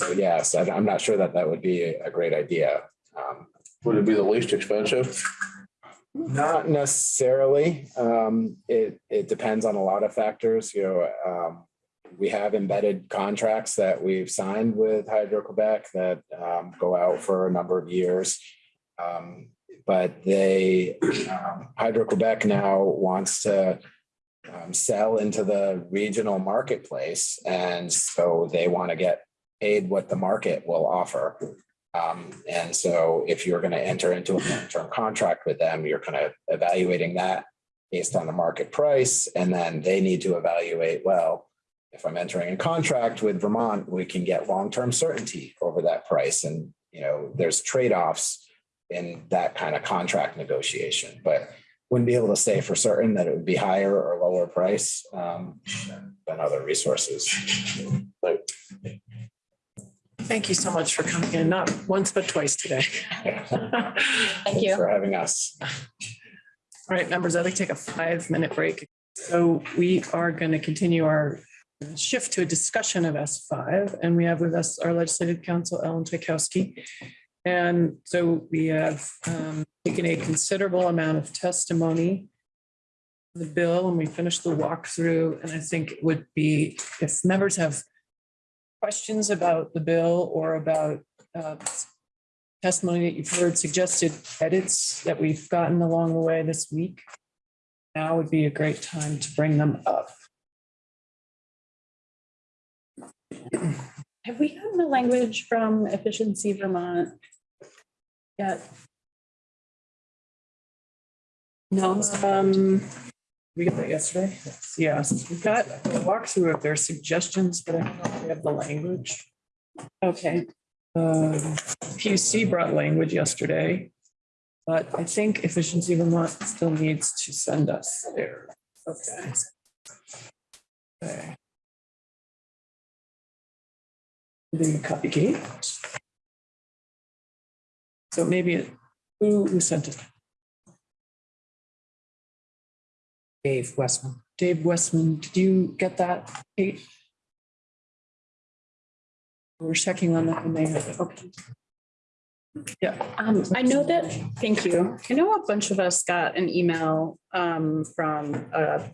so yes, I- I'm not sure that that would be a great idea. Um, Would it be the least expensive? Not necessarily. Um, it, it depends on a lot of factors, you know, um, we have embedded contracts that we've signed with Hydro-Quebec that, um, go out for a number of years. Um, but they, um, Hydro-Quebec now wants to um, sell into the regional marketplace. And so they want to get paid what the market will offer. Um, and so if you're going to enter into a long-term contract with them, you're kind of evaluating that based on the market price. And then they need to evaluate, well, if I'm entering a contract with Vermont, we can get long-term certainty over that price. And, you know, there's trade-offs in that kind of contract negotiation, but wouldn't be able to say for certain that it would be higher or lower price um, than than other resources. Thank you so much for coming in, not once, but twice today. Thank you. For having us. All right, members, I'd like to take a five-minute break. So we are going to continue our shift to a discussion of S five, and we have with us our legislative counsel, Ellen Czajkowski. And so we have um, taken a considerable amount of testimony the bill, and we finished the walkthrough, and I think it would be, if members have questions about the bill or about uh, testimony that you've heard, suggested edits that we've gotten along the way this week. Now would be a great time to bring them up. Have we gotten the language from Efficiency Vermont? Yet, No, um, we got that yesterday. Yes, we've got a walkthrough of their suggestions, but I don't know if we have the language. okay, Um, PUC brought language yesterday. But I think Efficiency Vermont still needs to send us there. Okay. Okay. The copy key. So maybe, it- who, who sent it? Dave Westman. Dave Westman, did you get that, Kate? We're checking on that and they have okay. Yeah, um, I know that, thank you. I know a bunch of us got an email, um, from a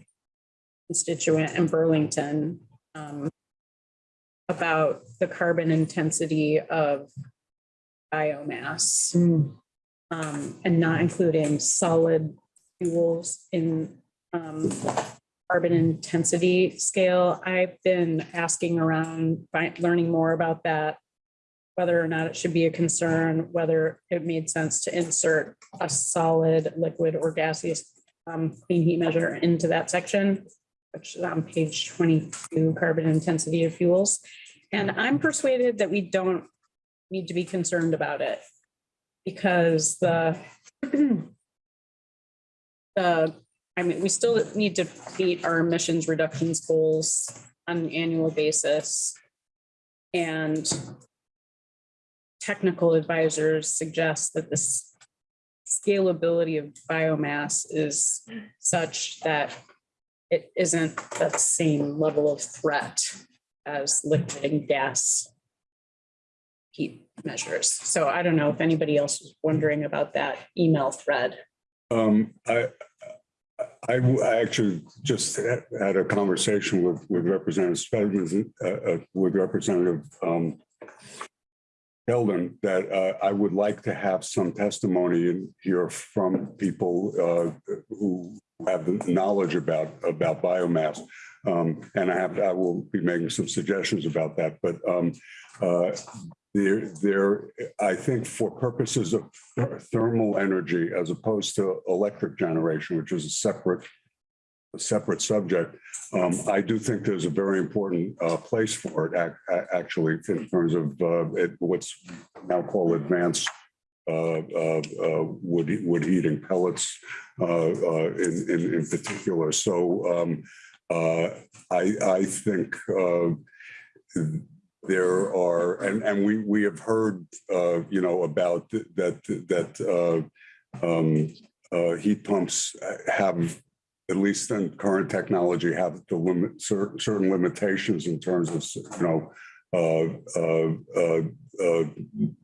constituent in Burlington, um, about the carbon intensity of biomass. Um, and not including solid fuels in, um, carbon intensity scale. I've been asking around, learning more about that, whether or not it should be a concern, whether it made sense to insert a solid, liquid or gaseous, um, clean heat measure into that section, which is on page twenty-two, carbon intensity of fuels. And I'm persuaded that we don't need to be concerned about it because the the, I mean, we still need to meet our emissions reductions goals on an annual basis. And technical advisors suggest that this scalability of biomass is such that it isn't the same level of threat as liquid and gas heat measures. So I don't know if anybody else is wondering about that email thread. Um, I, I, I actually just had a conversation with, with Representative Spelman, uh, uh, with Representative, um, Eldon, that, uh, I would like to have some testimony in here from people, uh, who have knowledge about, about biomass. Um, and I have, I will be making some suggestions about that, but, um, uh, there, there, I think for purposes of thermal energy as opposed to electric generation, which is a separate, a separate subject, um, I do think there's a very important uh, place for it, ac- actually, in terms of uh, it- what's now called advanced uh, uh, uh, wood, wood heating pellets uh, in, in, in particular. So um, I, I think there are, and, and we, we have heard, uh, you know, about that, that, uh, um, uh, heat pumps have, at least in current technology, have the limit, certain, certain limitations in terms of, you know, uh, uh, uh,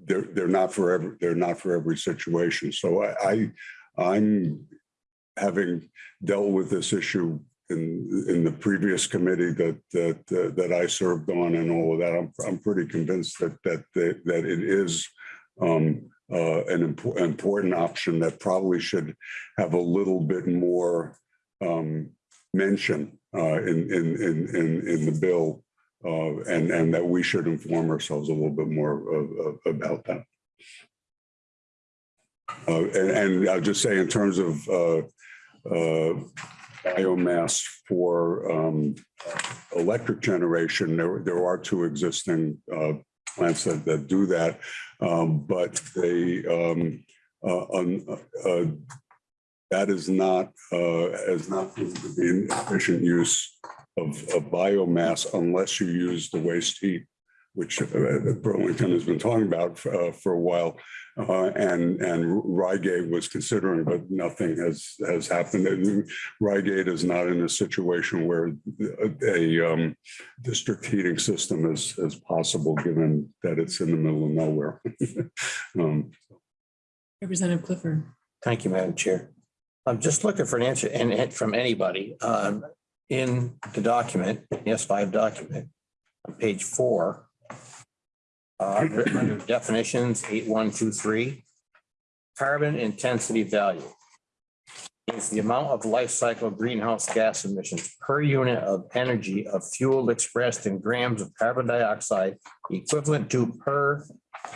they're, they're not for every, they're not for every situation. So I, I, I'm having dealt with this issue in, in the previous committee that, that, uh, that I served on and all of that, I'm, I'm pretty convinced that, that, that that it is um, uh, an important, option that probably should have a little bit more um, mention uh, in, in, in, in, in the bill. Uh, and, and that we should inform ourselves a little bit more of, of, about that. Uh, and, and I'll just say in terms of, uh, biomass for, um, electric generation, there, there are two existing, uh, plants that, that do that. Um, but they, um, uh, un- uh, that is not, uh, has not an efficient use of, of biomass unless you use the waste heat, which uh, Burlington has been talking about uh, for a while. Uh, and, and Ryegate was considering, but nothing has, has happened. And Ryegate is not in a situation where a um, district heating system is, is possible, given that it's in the middle of nowhere. Um, Representative Clifford. Thank you, Madam Chair. I'm just looking for an answer and and from anybody um in the document, S five document, on page four. Uh, under definitions, eight, one, two, three. Carbon intensity value. Is the amount of life cycle greenhouse gas emissions per unit of energy of fuel expressed in grams of carbon dioxide equivalent to per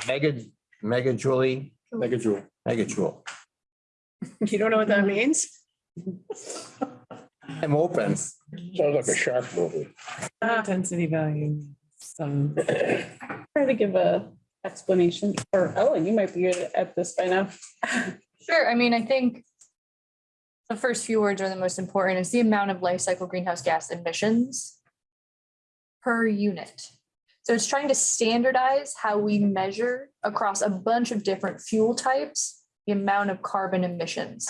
mega, megajoule, Megajoule. megajoule. You don't know what that means? I'm open. Sounds like a shark movie. Intensity value. Um, Try to give a explanation, or Ellen, you might be good at this by now. Sure, I mean, I think the first few words are the most important. It's the amount of life cycle greenhouse gas emissions per unit. So it's trying to standardize how we measure across a bunch of different fuel types, the amount of carbon emissions.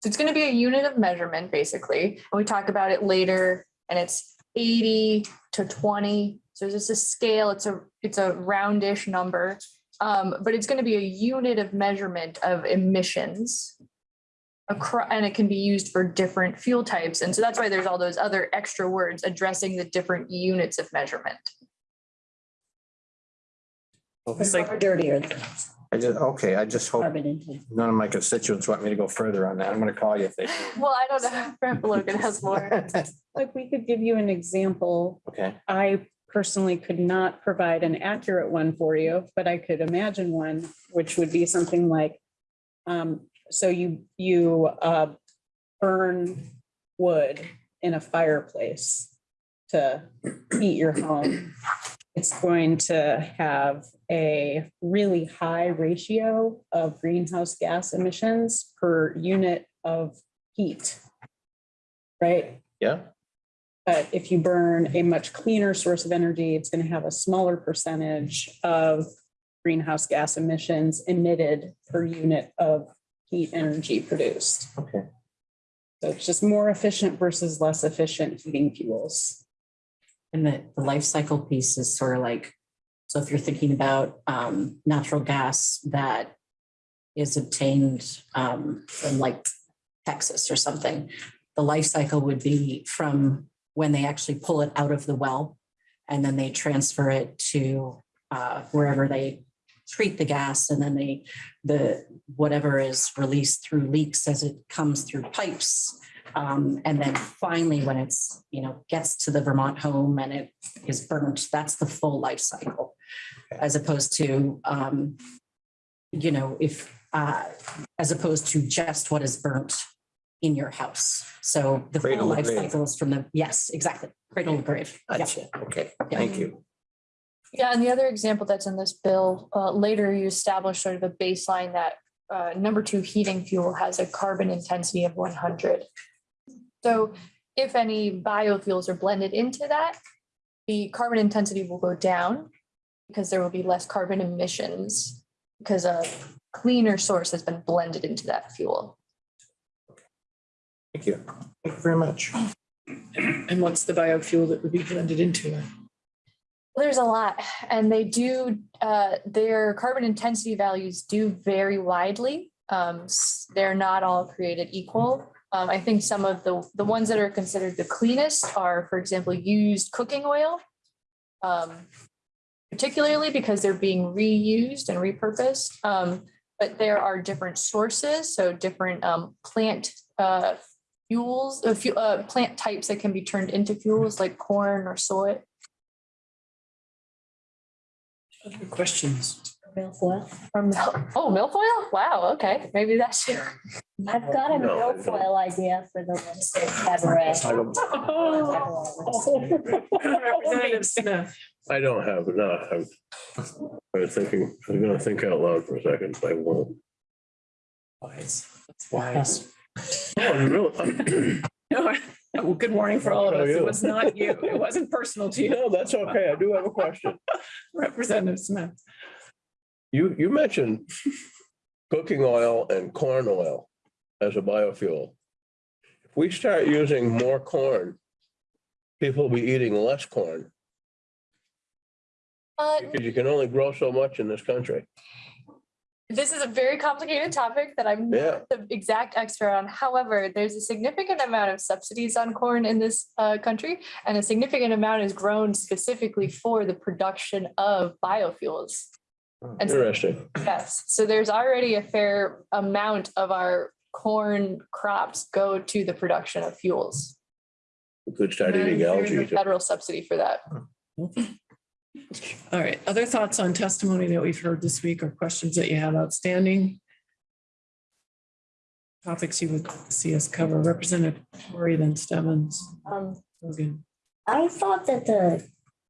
So it's going to be a unit of measurement, basically. And we talk about it later, and it's eighty to twenty. So it's just a scale, it's a, it's a roundish number. Um, but it's going to be a unit of measurement of emissions. Across, and it can be used for different fuel types. And so that's why there's all those other extra words addressing the different units of measurement. It's like, Dirtier than I just, okay, I just hope carbon intensity. none of my constituents want me to go further on that. I'm gonna call you if they. Well, I don't know. Brent Logan has more. Like, we could give you an example. Okay, I personally could not provide an accurate one for you, but I could imagine one, which would be something like, um, so you, you, uh, burn wood in a fireplace to heat your home. It's going to have a really high ratio of greenhouse gas emissions per unit of heat. Right? yeah, But if you burn a much cleaner source of energy, it's going to have a smaller percentage of greenhouse gas emissions emitted per unit of heat energy produced. okay. So it's just more efficient versus less efficient heating fuels. And the, the life cycle piece is sort of like, so if you're thinking about um, natural gas that is obtained um, from like Texas or something, the life cycle would be from when they actually pull it out of the well and then they transfer it to uh, wherever they treat the gas and then they, the, whatever is released through leaks as it comes through pipes um, and then finally, when it's, you know, gets to the Vermont home and it is burnt, that's the full life cycle. As opposed to, um, you know, if, uh, as opposed to just what is burnt in your house. So the full Cradle to life grave. cycle is from the, yes, exactly, cradle to grave. Yeah. Gotcha. Okay, thank you. Yeah, and the other example that's in this bill, uh, later you establish sort of a baseline that uh, number two heating fuel has a carbon intensity of one hundred. So if any biofuels are blended into that, the carbon intensity will go down because there will be less carbon emissions because a cleaner source has been blended into that fuel. Thank you. Thank you very much. And what's the biofuel that would be blended into it? There's a lot, and they do, uh, their carbon intensity values do vary widely. Um, they're not all created equal. Um, I think some of the, the ones that are considered the cleanest are, for example, used cooking oil. Um, particularly because they're being reused and repurposed. Um, but there are different sources, so different, um, plant, uh, fuels, few, uh, plant types that can be turned into fuels like corn or soy. Other questions? Milfoil. From, oh, oh, milfoil? Wow, okay, maybe that's. I've got a No. milfoil idea for the legislative cabaret. I don't, Representative Smith. I don't have, no, I'm, I was thinking, I'm gonna think out loud for a second, I won't. Wise. That's wise. Oh, really? No, well, good morning for all of How are us. It you? was not you. It wasn't personal to you. No, that's okay, I do have a question. Representative Smith. You, you mentioned cooking oil and corn oil as a biofuel. If we start using more corn, people will be eating less corn, Uh, because you can only grow so much in this country. This is a very complicated topic that I'm Yeah. not the exact expert on. However, there's a significant amount of subsidies on corn in this uh, country, and a significant amount is grown specifically for the production of biofuels. And so- Interesting. yes, so there's already a fair amount of our corn crops go to the production of fuels. We could start eating There's a algae. too. Federal subsidy for that. All right, other thoughts on testimony that we've heard this week or questions that you have outstanding? Topics you would see us cover, Representative Tory, then Stebbins. Um, Logan. I thought that the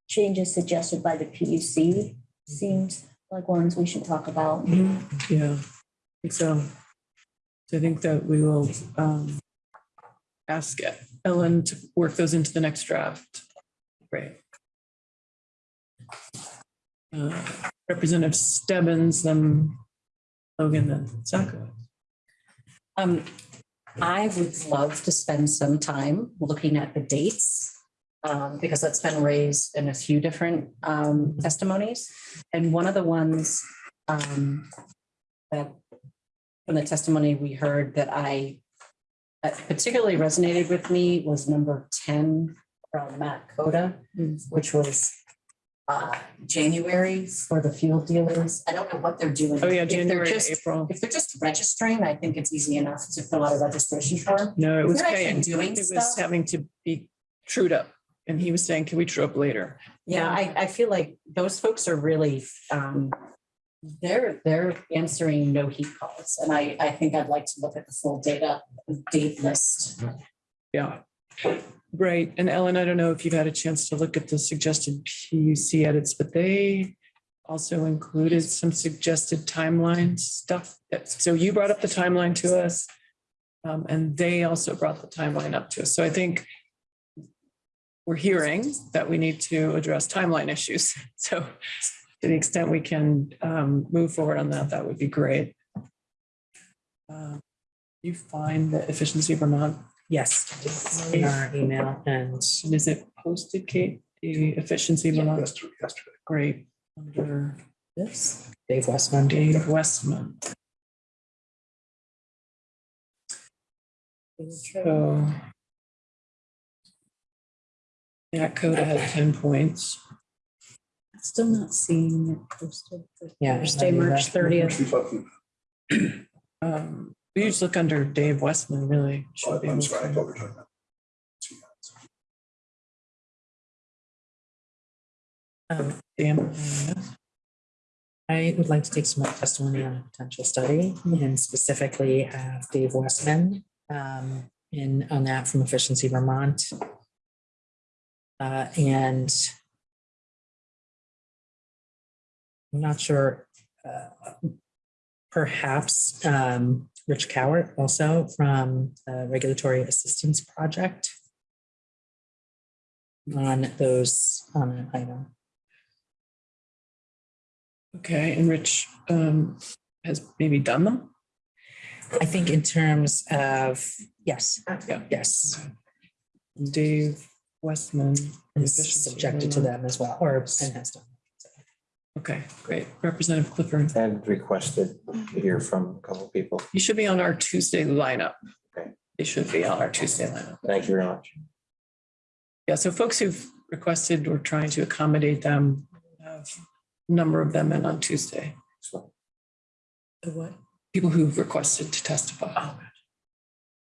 changes suggested by the PUC seemed like ones we should talk about. Yeah, I think so. So I think that we will um ask Ellen to work those into the next draft. Great. Uh, Representative Stebbins, then Logan, then Sacco. Um, I would love to spend some time looking at the dates. Um, because that's been raised in a few different um testimonies. And one of the ones um that from the testimony we heard that I that particularly resonated with me was number ten from Matt Cota, which was uh January for the fuel dealers. I don't know what they're doing. Oh, yeah, If they're January, to just- April. If they're just registering, I think it's easy enough to fill out a registration form. No, it If was paying. doing It was stuff- having to be trued up. And he was saying, can we true up later? Yeah, I, I feel like those folks are really, um, they're, they're answering no heat calls. And I, I think I'd like to look at the full data, date list. Yeah. Right. And Ellen, I don't know if you've had a chance to look at the suggested PUC edits, but they also included some suggested timeline stuff. that- So you brought up the timeline to us. um, and they also brought the timeline up to us. So I think we're hearing that we need to address timeline issues. So to the extent we can um, move forward on that, that would be great. Um, You find the efficiency Vermont Yes, it's in our email and and is it posted, Kate, the efficiency Vermont? Yesterday, yesterday. Great, under this, Dave Westman. Dave Westman. So. That code had ten points. Still not seeing it posted for Yeah. Thursday, March thirtieth. Um, we just look under Dave Westman, really. should be able to- Um, damn. I would like to take some more testimony on a potential study and specifically have Dave Westman um, in on that from Efficiency Vermont. Uh, and I'm not sure, uh, perhaps um, Rich Cowart also from the Regulatory Assistance Project on those, on an item. Okay, and Rich um, has maybe done them? I think in terms of, yes, Yeah. yes, Dave Westman. is subjected to them as well, or and has done. Okay, great. Representative Clifford, And requested to hear from a couple of people. you should be on our Tuesday lineup. Okay. They should be on our Tuesday lineup. Thank you very much. Yeah, so folks who've requested, we're trying to accommodate them. have a Number of them in on Tuesday. So The what? People who've requested to testify. Oh,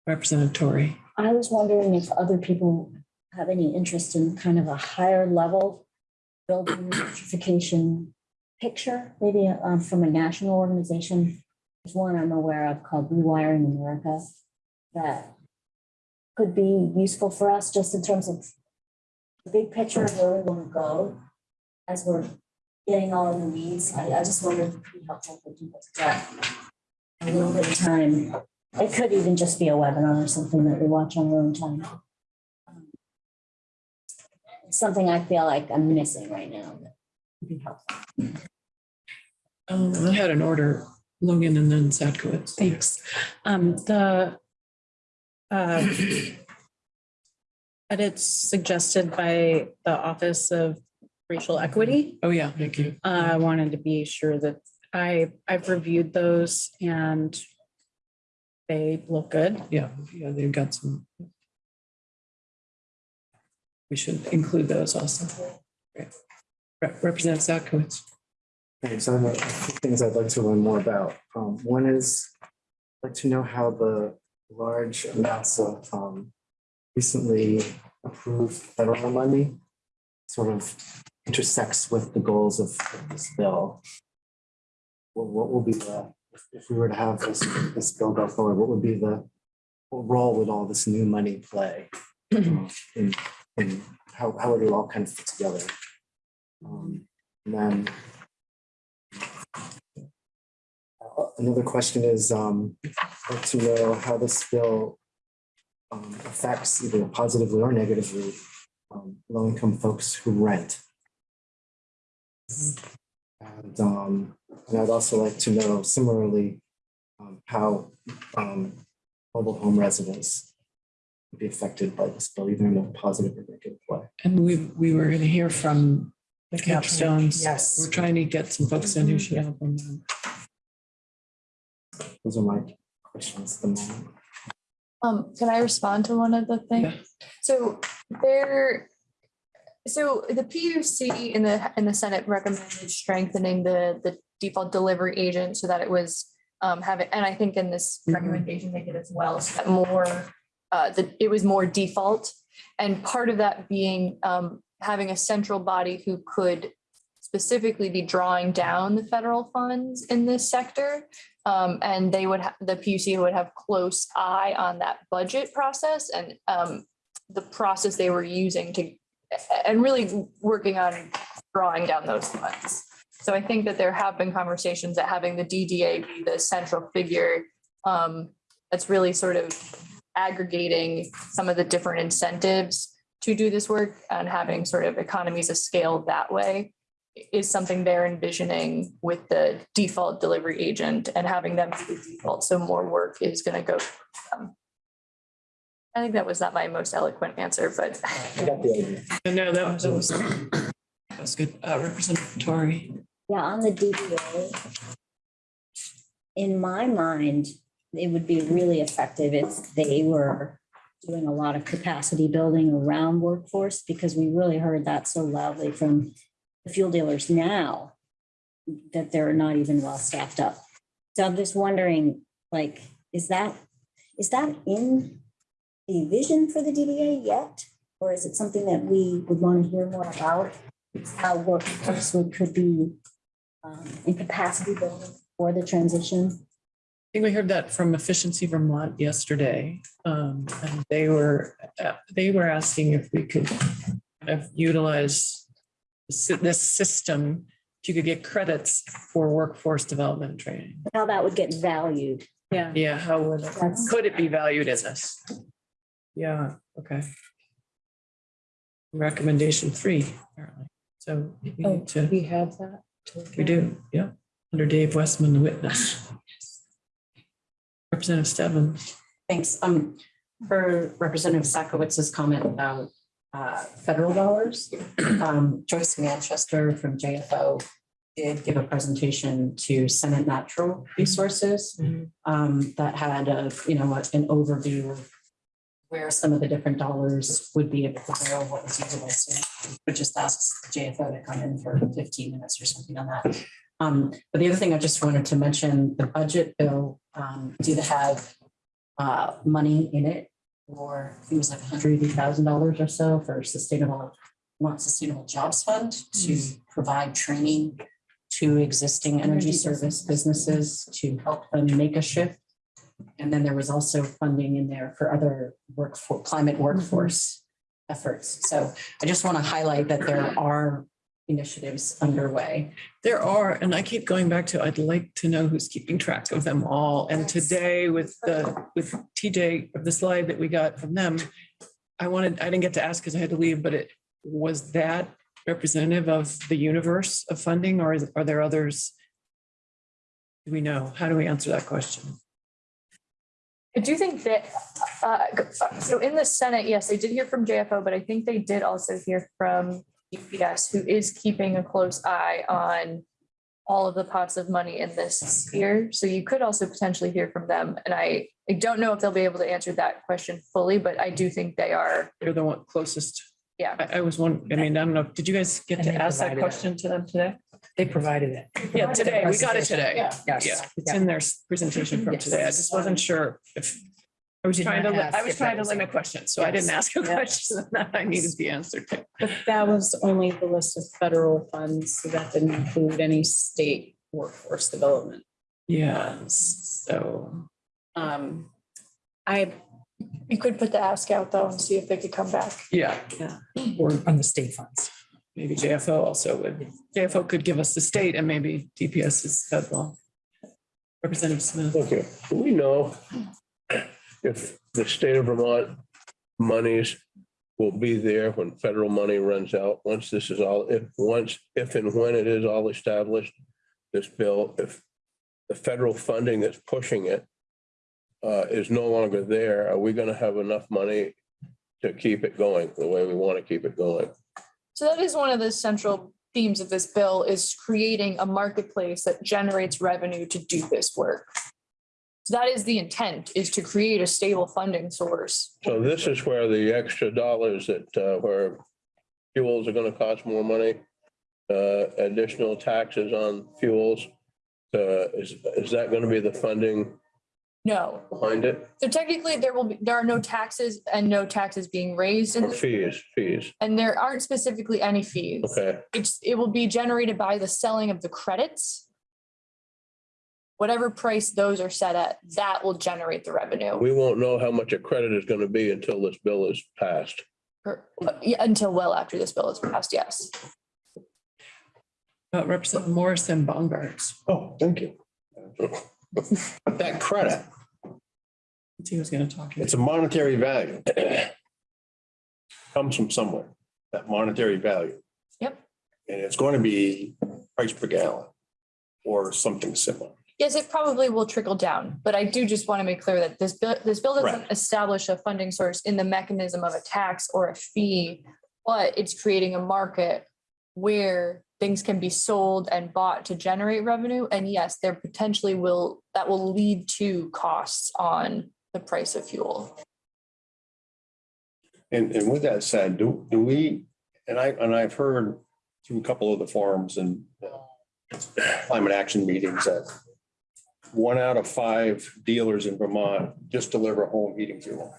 Representative Tori. I was wondering if other people have any interest in kind of a higher level building electrification picture, maybe um, from a national organization. There's one I'm aware of called Rewiring America that could be useful for us just in terms of the big picture of where we want to go as we're getting all in the weeds. I, I just wondered if it'd be helpful for people to get a little bit of time it could even just be a webinar or something that we watch on our own time. It's Something I feel like I'm missing right now. that would be helpful. Um, I had an order, Logan and then Satcowitz. Thanks. Um, the uh, edits suggested by the Office of Racial Equity. Oh, yeah, thank you. I wanted to be sure that I, I've reviewed those and they look good. Yeah, yeah, they've got some. We should include those also. Great. Rep- Representative. Okay, so I have a few things I'd like to learn more about. Um, one is, I'd like to know how the large amounts of, um, recently approved federal money sort of intersects with the goals of this bill. What, will be the, if- we were to have this, this bill go forward, what would be the, what role would all this new money play? um, And, and how, how it all kind of fit together? Um, And then uh, Another question is, um, to know how this bill um, affects either positively or negatively um, low-income folks who rent. And, um, and I'd also like to know similarly, um, how, um, mobile home residents would be affected by this bill, either in a positive or negative way. And we, we were gonna hear from the capstones. Yes. We're trying to get some folks in who should help them. Those are my questions at the moment. Um, can I respond to one of the Yeah. things? So there, so the PUC in the, in the Senate recommended strengthening the, the default delivery agent so that it was um, having, and I think in this Mhm. recommendation they did as well, so that more, uh, that it was more default. And part of that being um, having a central body who could specifically be drawing down the federal funds in this sector. Um, and they would, the PUC would have close eye on that budget process and, um, the process they were using to, and really working on drawing down those funds. So I think that there have been conversations that having the DDA be the central figure, um, that's really sort of aggregating some of the different incentives to do this work and having sort of economies of scale that way is something they're envisioning with the default delivery agent and having them be the default, so more work is gonna go. them. I think that was not my most eloquent answer, but I got the idea. No, that was, that was, that was good. Uh, Representative Tori. Yeah, on the DDA. In my mind, it would be really effective if they were doing a lot of capacity building around workforce, because we really heard that so loudly from the fuel dealers now that they're not even well staffed up. So I'm just wondering, like, is that, is that in the vision for the DDA yet? Or is it something that we would want to hear more about? How workforce could be um, in capacity building for the transition. I think we heard that from Efficiency Vermont yesterday. Um, and they were, uh, they were asking if we could kind of utilize this this system, if you could get credits for workforce development training. How that would get valued. Yeah. Yeah, how would, it- could it be valued in this? Yeah, okay. Recommendation three, apparently. So we Oh, need to, we have that. We do, yeah, under Dave Westman, the witness. Representative Stebbins. Thanks. Um, for Representative Satcowitz's comment about uh, federal dollars, um, Joyce Manchester from JFO did give a presentation to Senate Natural Resources um, that had a, you know, an overview of where some of the different dollars would be able to go, what was usable. So we just asked JFO to come in for fifteen minutes or something on that. Um, but the other thing I just wanted to mention, the budget bill um, did have uh, money in it for, I think it was like hundred eighty thousand dollars or so for sustainable, want sustainable jobs fund to provide training to existing energy service businesses to help them make a shift. And then there was also funding in there for other work for climate workforce efforts. So I just want to highlight that there are initiatives underway. There are, and I keep going back to, I'd like to know who's keeping track of them all. And today with the, with TJ, of the slide that we got from them, I wanted, I didn't get to ask because I had to leave, but it, was that representative of the universe of funding or is- are there others? Do we know? How do we answer that question? I do think that, uh, so in the Senate, yes, they did hear from JFO, but I think they did also hear from DPS, who is keeping a close eye on all of the pots of money in this sphere. So you could also potentially hear from them. And I, I don't know if they'll be able to answer that question fully, but I do think they are, They're the one closest. Yeah. I, I was one, I mean, I don't know, did you guys get And to they ask that provided it. question to them today? They provided it. Yeah, today, we got it today. yeah. Yeah, Yes. it's in their presentation from Yes. today. I just wasn't sure if, I was trying to, li- I was trying to limit questions, so I didn't ask a Yeah. question that I needed the answer to. But that was only the list of federal funds, so that didn't include any state workforce development. Yes, so, Um, I, You could put the ask out though and see if they could come back. yeah, yeah. Or on the state funds. maybe JFO also would, JFO could give us the state and maybe DPS is federal. Representative Smith. Okay, do we know if the state of Vermont monies will be there when federal money runs out, once this is all, if, once, if and when it is all established, this bill, if the federal funding that's pushing it uh, is no longer there, are we gonna have enough money to keep it going the way we want to keep it going? So that is one of the central themes of this bill is creating a marketplace that generates revenue to do this work. So that is the intent, is to create a stable funding source. So this is where the extra dollars that, uh, where fuels are gonna cost more money, uh, additional taxes on fuels. Uh, is, is that gonna be the funding No, behind it? so technically there will be, there are no taxes and no taxes being raised in Or this, fees, fees? and there aren't specifically any fees. Okay, It's, it will be generated by the selling of the credits. Whatever price those are set at, that will generate the revenue. we won't know how much a credit is gonna be until this bill is passed. Or- yeah, Until well after this bill is passed, yes. Uh, Representative Morrison Bongartz, Oh, thank you. That credit, he was gonna talk. it's a monetary value. Comes from somewhere, that monetary value. Yep. And it's going to be price per gallon or something similar. Yes, it probably will trickle down, but I do just want to make clear that this bill, this bill doesn't Correct. establish a funding source in the mechanism of a tax or a fee. But it's creating a market where things can be sold and bought to generate revenue. And yes, there potentially will, that will lead to costs on the price of fuel. And, and with that said, do, do we, and I, and I've heard through a couple of the forums and uh, climate action meetings that one out of five dealers in Vermont just deliver home heating fuel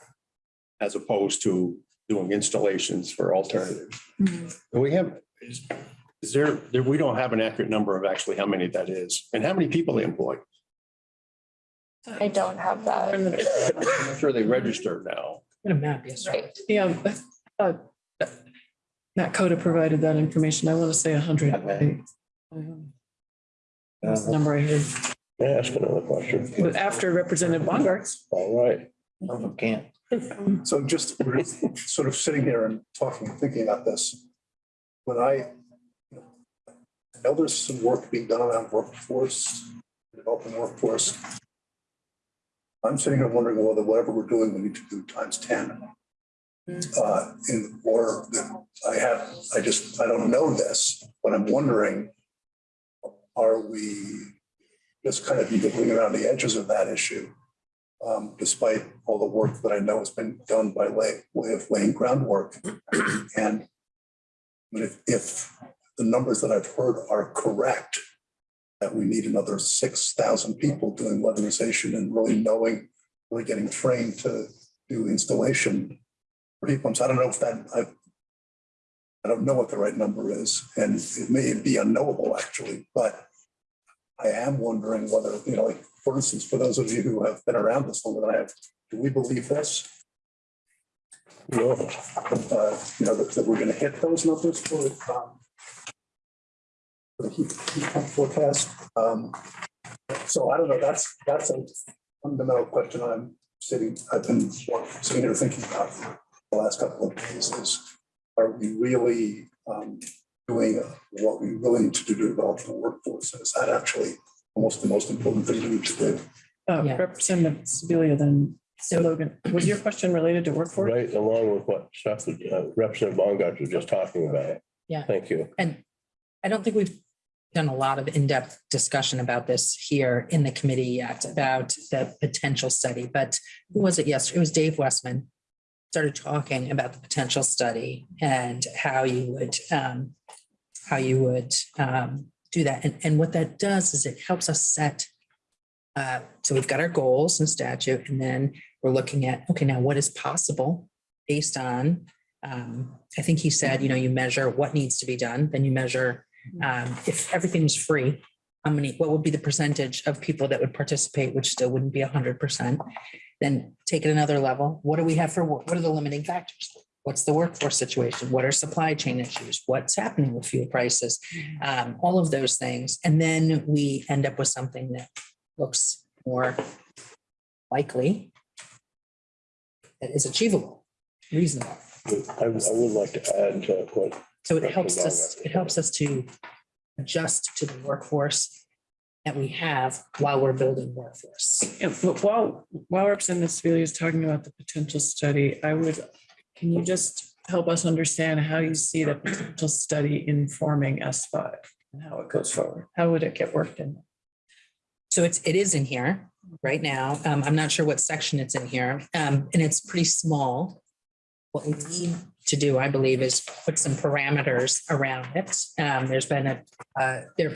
as opposed to doing installations for alternatives. Do we have, is, is there, there, we don't have an accurate number of actually how many that is and how many people they employ. I don't have that. I'm sure they registered now. In a map, yes. Right. Yeah, uh, Matt Cota provided that information. I want to say a hundred. That's the number I heard. May I ask another question? But after Representative Bongartz. All right, Some of them can't. So just we're sort of sitting here and talking, thinking about this. When I know there's some work being done around workforce, developing workforce. I'm sitting here wondering whether whatever we're doing, we need to do times ten. Uh, in, or I have, I just, I don't know this, but I'm wondering, are we just kind of nibbling around the edges of that issue? Um, despite all the work that I know has been done by way, way of laying groundwork. And if, if the numbers that I've heard are correct, that we need another six thousand people doing weatherization and really knowing, really getting trained to do installation for heat pumps. I don't know if that, I, I don't know what the right number is, and it may be unknowable actually, but I am wondering whether, you know, like, for instance, for those of you who have been around this longer than I have, do we believe this? No, uh, you know, that, that we're gonna hit those numbers for, um, for the heat, heat forecast. Um, so I don't know, that's, that's a fundamental question I'm sitting, I've been sitting here thinking about for the last couple of days is, are we really, um, doing what we're willing to do to develop the workforce? Is that actually almost the most important thing we need to do? Uh, Yeah. Representative Sibilia, then so Logan, was your question related to workforce? right along with what stuff that uh, Representative Bongartz was just talking about. Yeah. Thank you. And I don't think we've done a lot of in-depth discussion about this here in the committee yet, about the potential study, but who was it yesterday? It was Dave Westman. Started talking about the potential study and how you would, um, how you would, um, do that. And, and what that does is it helps us set uh, so we've got our goals and statute, and then we're looking at, okay, now what is possible based on, um, I think he said, you know, you measure what needs to be done, then you measure um, if everything's free, how many, what would be the percentage of people that would participate, which still wouldn't be hundred percent? Then take it another level. What do we have for, what are the limiting factors? What's the workforce situation? What are supply chain issues? What's happening with fuel prices? Um, all of those things. And then we end up with something that looks more likely that is achievable, reasonable. I I would like to add to what, So it helps us, it helps us to adjust to the workforce that we have while we're building workforce. Yeah, but while, while Representative Sibilia is talking about the potential study, I would, can you just help us understand how you see the potential study informing S five? And how it goes forward? How would it get worked in? So it's, it is in here right now. Um, I'm not sure what section it's in here, um, and it's pretty small. What we need to do, I believe, is put some parameters around it. Um, there's been a, uh, there,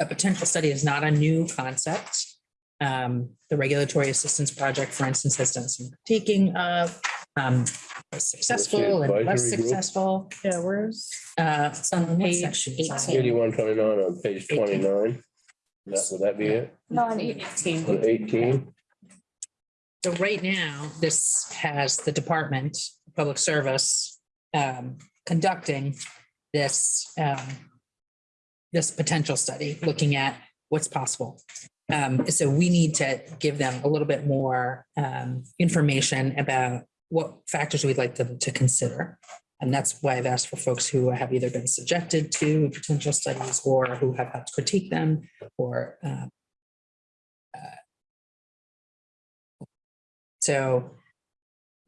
a potential study is not a new concept. Um, the regulatory assistance project, for instance, has done some taking of, um, successful and less Advisory group? successful. Yeah, where's? Uh, it's on What page section is that? eighteen. eighty-one twenty-nine on page twenty-nine. That, would that be it? No, on eight- On eighteen? So right now, this has the Department of Public Service um, conducting this um, this potential study, looking at what's possible. Um, So we need to give them a little bit more um, information about what factors we'd like them to consider. And that's why I've asked for folks who have either been subjected to potential studies or who have to critique them or um, So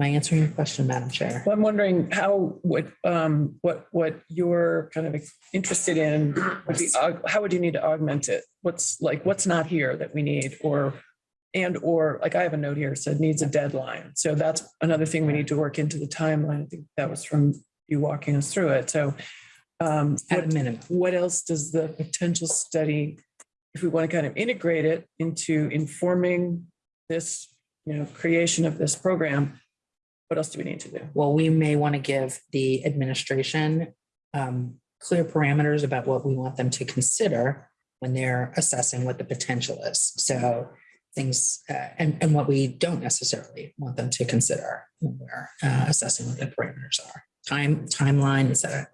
am I answering your question, Madam Chair? Well, I'm wondering how, what, um, what, what you're kind of interested in would be, how would you need to augment it? What's like, what's not here that we need or, and or, like I have a note here, said needs a deadline. So that's another thing we need to work into the timeline. I think that was from you walking us through it. So um, At a what, minimum. what else does the potential study, if we want to kind of integrate it into informing this, you know, creation of this program, what else do we need to do? Well, we may want to give the administration um, clear parameters about what we want them to consider when they're assessing what the potential is. So things, uh, and, and what we don't necessarily want them to consider when we're uh, assessing what the parameters are. Time, timeline, et cetera.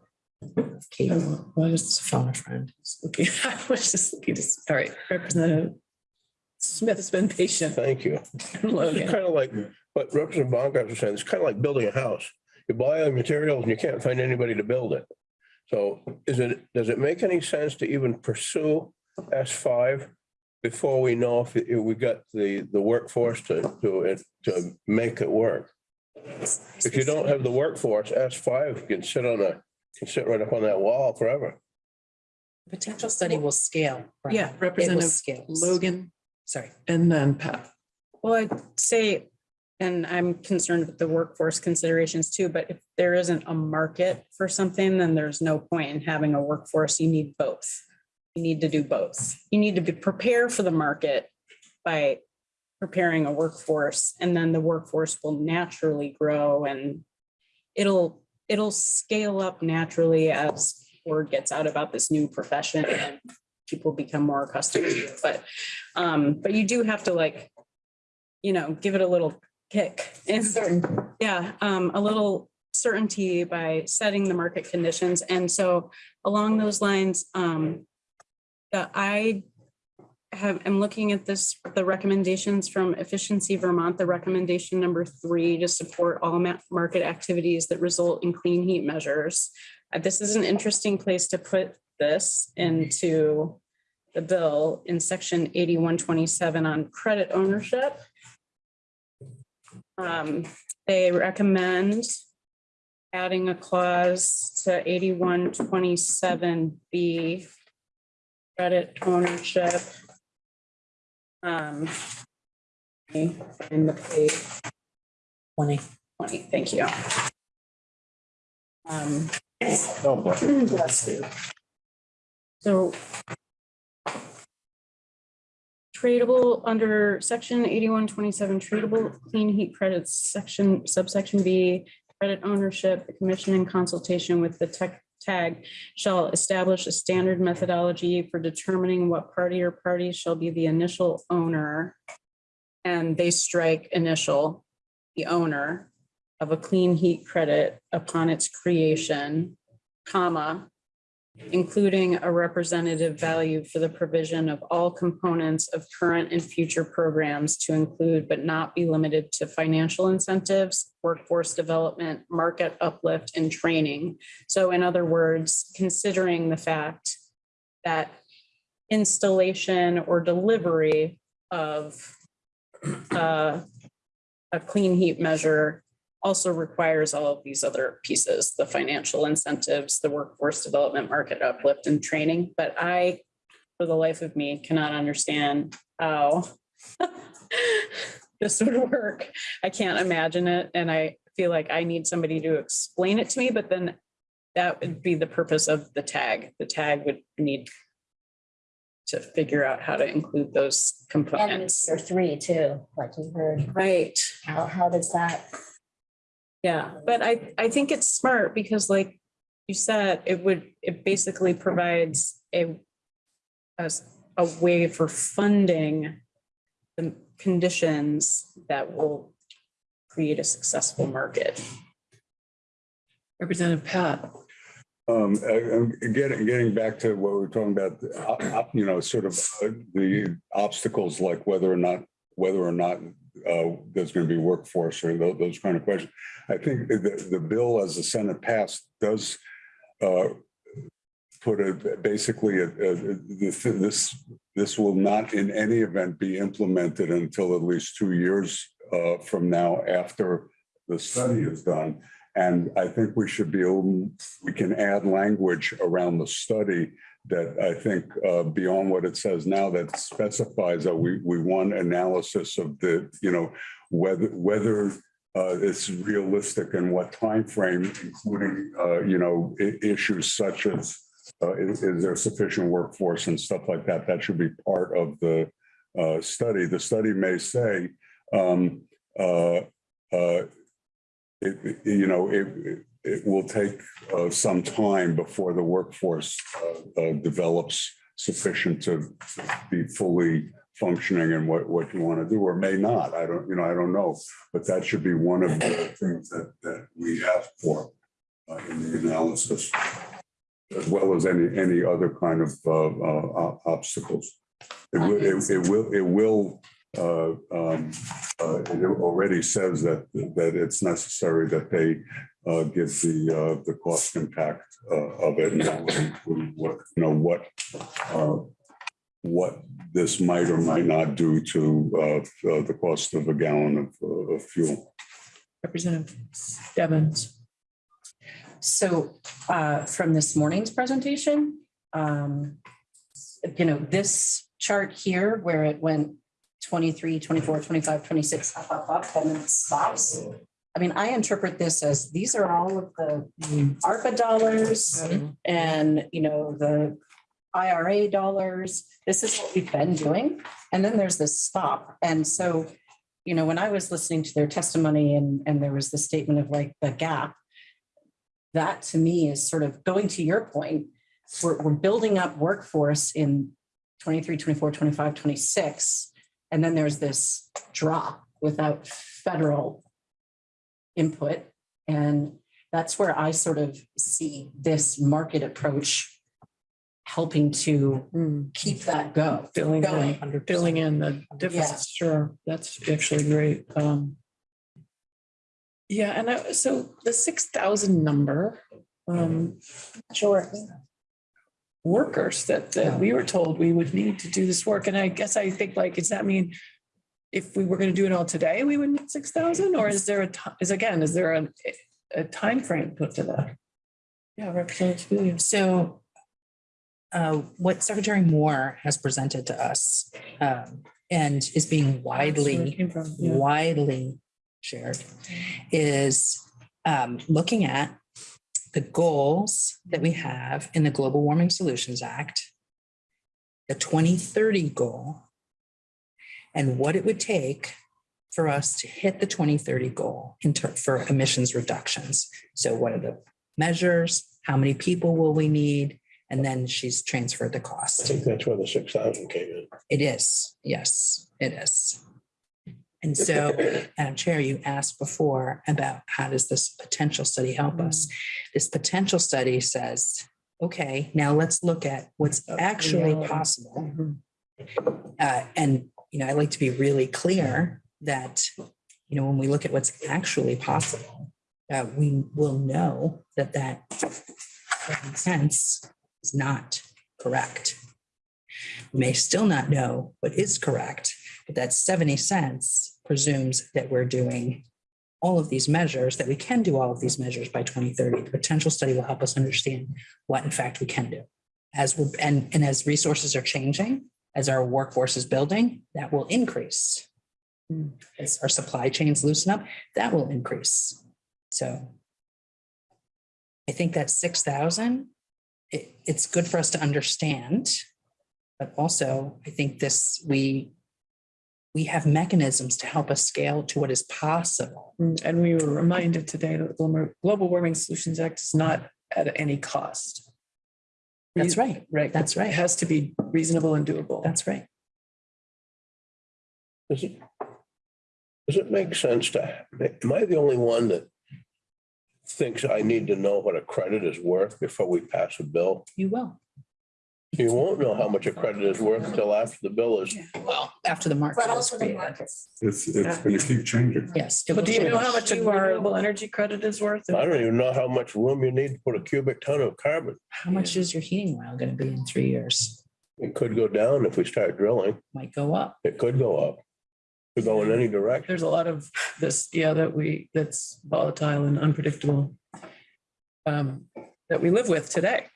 Kate, well, I just phone a friend. looking, I was just looking, to all right, Representative Smith has been patient. Thank you. It's kind of like what Representative Bongartz was saying. It's kind of like building a house. You buy all the materials and you can't find anybody to build it. So is it, does it make any sense to even pursue S five before we know if, if we got the, the workforce to, to, to make it work? If you don't have the workforce, S five can sit on a, can sit right up on that wall forever. Potential study will scale. right? Yeah, It will Representative scale. Logan Sorry. and then Patt. Well, I'd say, and I'm concerned with the workforce considerations too, but if there isn't a market for something, then there's no point in having a workforce. You need both. You need to do both. You need to be prepare for the market by preparing a workforce and then the workforce will naturally grow and it'll, it'll scale up naturally as word gets out about this new profession and people become more accustomed to it. But, um, but you do have to like, you know, give it a little kick. And yeah, um, a little certainty by setting the market conditions. And so along those lines, um, I have, I'm looking at this, the recommendations from Efficiency Vermont, the recommendation number three to support all ma- market activities that result in clean heat measures. Uh, This is an interesting place to put this into the bill in section eighty-one twenty-seven on credit ownership. Um, they recommend adding a clause to eighty-one twenty-seven B, credit ownership. Um, in the page Twenty. twenty, thank you. Um, but bless you. So tradable under section eighty-one twenty-seven, tradable clean heat credits, section subsection B, credit ownership, the commission in consultation with the tech TAG shall establish a standard methodology for determining what party or parties shall be the initial owner. And they strike initial, the owner of a clean heat credit upon its creation, comma, including a representative value for the provision of all components of current and future programs to include but not be limited to financial incentives, workforce development, market uplift, and training. So in other words, considering the fact that installation or delivery of uh, a clean heat measure also requires all of these other pieces, the financial incentives, the workforce development, market uplift and training. But I, for the life of me, cannot understand how this would work. I can't imagine it. And I feel like I need somebody to explain it to me, but then that would be the purpose of the TAG. The TAG would need to figure out how to include those And components. Mr. three too, like you heard. Right. How, how does that? Yeah, but I, I think it's smart because like you said, it would, it basically provides a as a way for funding the conditions that will create a successful market. Representative Patt. Um, uh, uh, getting, getting back to what we were talking about, uh, uh, you know, sort of uh, the obstacles, like whether or not, whether or not uh, there's going to be workforce or tho- those kind of questions. I think the, the bill as the Senate passed does uh, put a, basically, a- a- this, this, this will not in any event be implemented until at least two years uh, from now after the study is done. And I think we should be, able we can add language around the study that I think uh, beyond what it says now that specifies that we, we want analysis of the, you know, whether, whether uh, it's realistic and what time frame, including, uh, you know, issues such as uh, is, is there sufficient workforce and stuff like that? That should be part of the uh, study. The study may say, um, uh, it- you know, it, it- will take uh, some time before the workforce uh, uh, develops sufficient to be fully functioning and what, what you want to do, or may not. I don't, you know, I don't know. But that should be one of the things that, that we ask for uh, in the analysis, as well as any, any other kind of uh, obstacles. It will, it it will, it will uh, um, uh, it already says that, that it's necessary that they uh, give the, uh, the cost impact, uh, of it and what, you know, what, uh, what this might or might not do to, uh, the cost of a gallon of, of fuel. Representative Stebbins. So from this morning's presentation, um, you know, this chart here where it went 23, 24, 25, 26, up, up, up, and then stops. I mean, I interpret this as these are all of the ARPA dollars mm-hmm. and, you know, the IRA dollars. This is what we've been doing. And then there's this stop. And so, you know, when I was listening to their testimony and, and there was the statement of like the gap, that to me is sort of going to your point, we're, we're building up workforce in 23, 24, 25, 26. And then there's this drop without federal input. And that's where I sort of see this market approach helping to Hmm, keep that go. Filling in, going. filling in the difference, Yeah. sure, that's actually great. Um. Yeah, and I, so the six thousand number, um, Sure. workers that, that we were told we would need to do this work, and I guess I think like, does that mean? If we were gonna do it all today, we would need six thousand, or is there a, is again, is there a, a timeframe put to that? Yeah, Representative Williams. So uh, what Secretary Moore has presented to us um, and is being widely, from, yeah. widely shared is um, looking at the goals that we have in the Global Warming Solutions Act, the 2030 goal, and what it would take for us to hit the 2030 goal in ter- for emissions reductions. So what are the measures? How many people will we need? And then she's transferred the cost. I cost. think that's where the six thousand came in. It is, yes, it is. And so, Madam Chair, you asked before about how does this potential study help us? This potential study says, okay, now let's look at what's actually reality. possible. Mhm. Uh, and, you know, I like to be really clear that, you know, when we look at what's actually possible, uh, we will know that that sense is not correct. We may still not know what is correct, but that 70 cents presumes that we're doing all of these measures, that we can do all of these measures by 2030. The potential study will help us understand what in fact we can do. As we're, and, and as resources are changing, as our workforce is building, that will increase. As our supply chains loosen up, that will increase. So I think that six thousand, it, it's good for us to understand. But also, I think this, we, we have mechanisms to help us scale to what is possible. Mm, And we were reminded today that the Global Warming Solutions Act is not at any cost. That's right. Right. That's right. It has to be reasonable and doable. That's right. Does it, does it make sense to, am I the only one that thinks I need to know what a credit is worth before we pass a bill? You will. You won't know how much a credit is worth until after the bill is. Well, after the market. But is also the created. markets. It's, it's gonna keep changing. Yes. it But do you know change. how much a renewable energy credit is worth? I don't even know how much room you need to put a cubic ton of carbon. How much is your heating oil going to be in three years? It could go down if we start drilling. Might go up. It could go up. Could go in any direction. There's a lot of this, yeah, that we, that's volatile and unpredictable. um, That we live with today.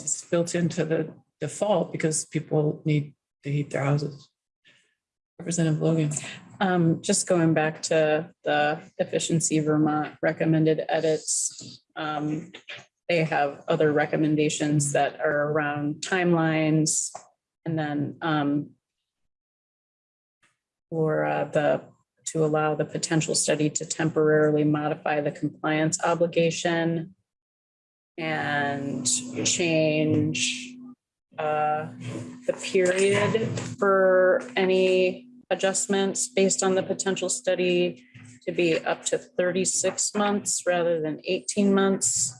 It's built into the default because people need to heat their houses. Representative Logan. Um, just going back to the efficiency Vermont recommended edits. Um, they have other recommendations that are around timelines and then, um, for uh, the, to allow the potential study to temporarily modify the compliance obligation and change uh, the period for any adjustments based on the potential study to be up to thirty-six months rather than eighteen months.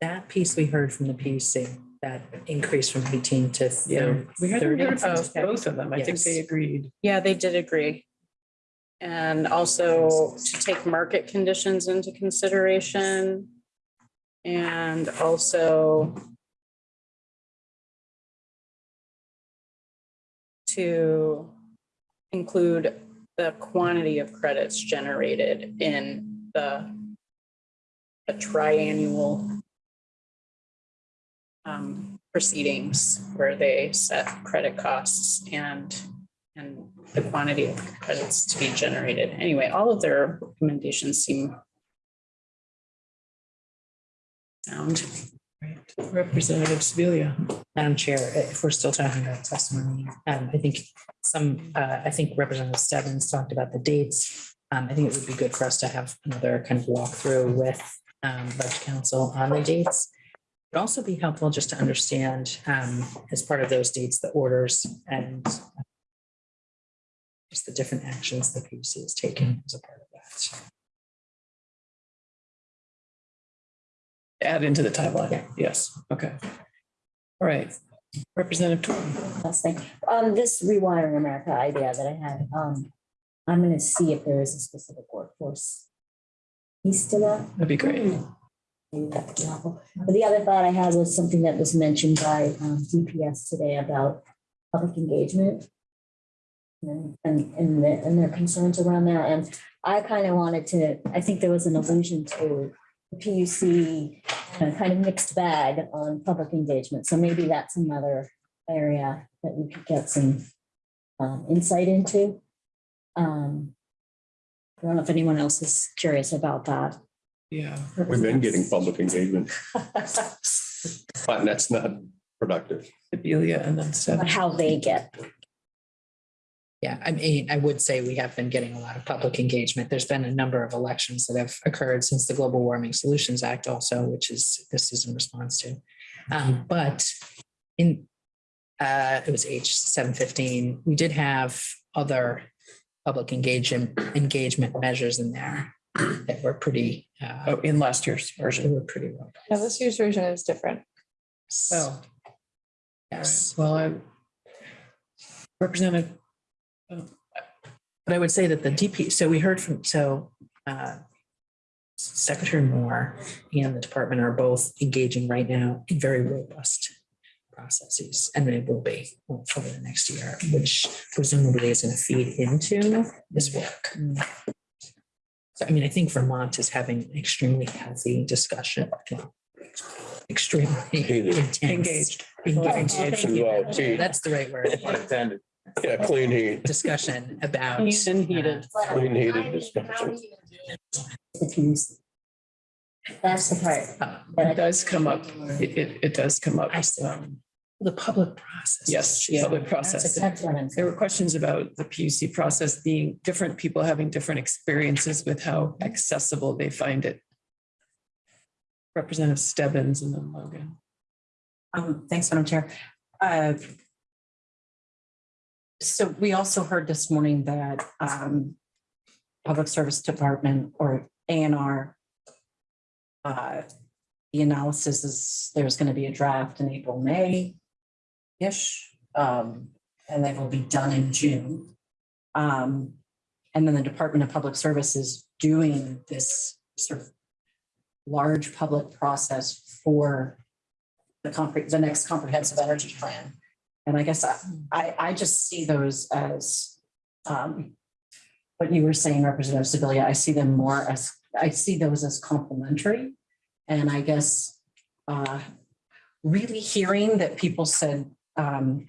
That piece we heard from the PUC, that increase from eighteen to Yeah, we hadn't thirty. heard from Okay. both of them. I think they agreed. Yeah, they did agree. And also to take market conditions into consideration. And also to include the quantity of credits generated in the a triannual um, proceedings where they set credit costs and, and the quantity of credits to be generated. Anyway, all of their recommendations seem sound. Representative Sibilia. Madam Chair, if we're still talking about testimony, um, I think some, uh, I think Representative Stebbins talked about the dates. Um, I think it would be good for us to have another kind of walkthrough with, um, budget council on the dates. It'd also be helpful just to understand, um, as part of those dates, the orders and just the different actions the PUC is taking as a part of that. Add into the timeline. Yes, okay. All right. Representative Torn. Last thing, um, this rewiring America idea that I had, um, I'm gonna see if there is a specific workforce. piece to that. That'd be great. Maybe that would be helpful. But the other thought I had was something that was mentioned by, um, DPS today about public engagement. And, and, and their- and their concerns around that, and I kind of wanted to, I think there was an allusion to the PUC uh, kind of mixed bag on public engagement, so maybe that's another area that we could get some um, insight into. Um, I don't know if anyone else is curious about that. Yeah. We've been getting public engagement, but that's not productive. Sibilia and then But how they get, Yeah, I mean, I would say we have been getting a lot of public engagement. There's been a number of elections that have occurred since the Global Warming Solutions Act also, which is, this is in response to. Um, but in, uh, it was H seven fifteen, we did have other public engagement, engagement measures in there that were pretty, uh, Oh, in last year's they version. were pretty robust. Yeah, this year's version is different. So Yes. well, I. Representative, But I would say that the DP, so we heard from, so uh, Secretary Moore and the department are both engaging right now in very robust processes, and they will be over the next year, which presumably is going to feed into this work. So I mean, I think Vermont is having an extremely healthy discussion. Extremely Heated. intense. engaged. Engaged. Engaged. Well, gee, That's the right word. Unintended. Yeah, clean heat, Discussion about. Clean and heated. uh, clean heated discussion. That's the part. uh, It does come up. It, it, it does come up. I see. Um, The public process. Yes, Yeah. public That's process. a That's what I'm There saying. were questions about the PUC process being different people having different experiences with how accessible they find it. Representative Stebbins and then Logan. Um, thanks, Madam Chair. Uh, So we also heard this morning that um, Public Service Department or A and R. uh, The analysis is, there's going to be a draft in April, May-ish. um, And they will be done in June. Um, And then the Department of Public Service is doing this sort of large public process for the the next comprehensive energy plan. And I guess I, I, I just see those as, um, what you were saying, Representative Sibilia, I see them more as, I see those as complementary. And I guess, uh, really hearing that people said, um,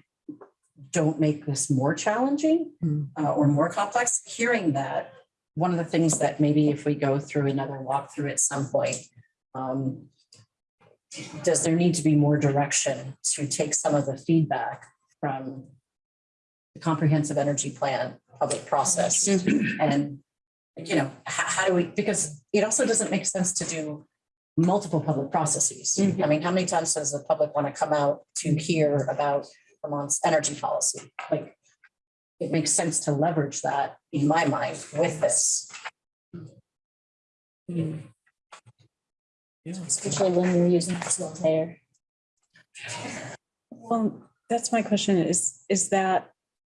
don't make this more challenging Mm. uh, or more complex, hearing that, one of the things that maybe if we go through another walkthrough at some point, um, does there need to be more direction to take some of the feedback from the comprehensive energy plan public process? Mm-hmm. And, you know, how, how do we, because it also doesn't make sense to do multiple public processes. Mm-hmm. I mean, how many times does the public want to come out to hear about Vermont's energy policy? Like, it makes sense to leverage that, in my mind, with this. Mm-hmm. Yeah. Especially when you're using facilitator. Well, that's my question is, is that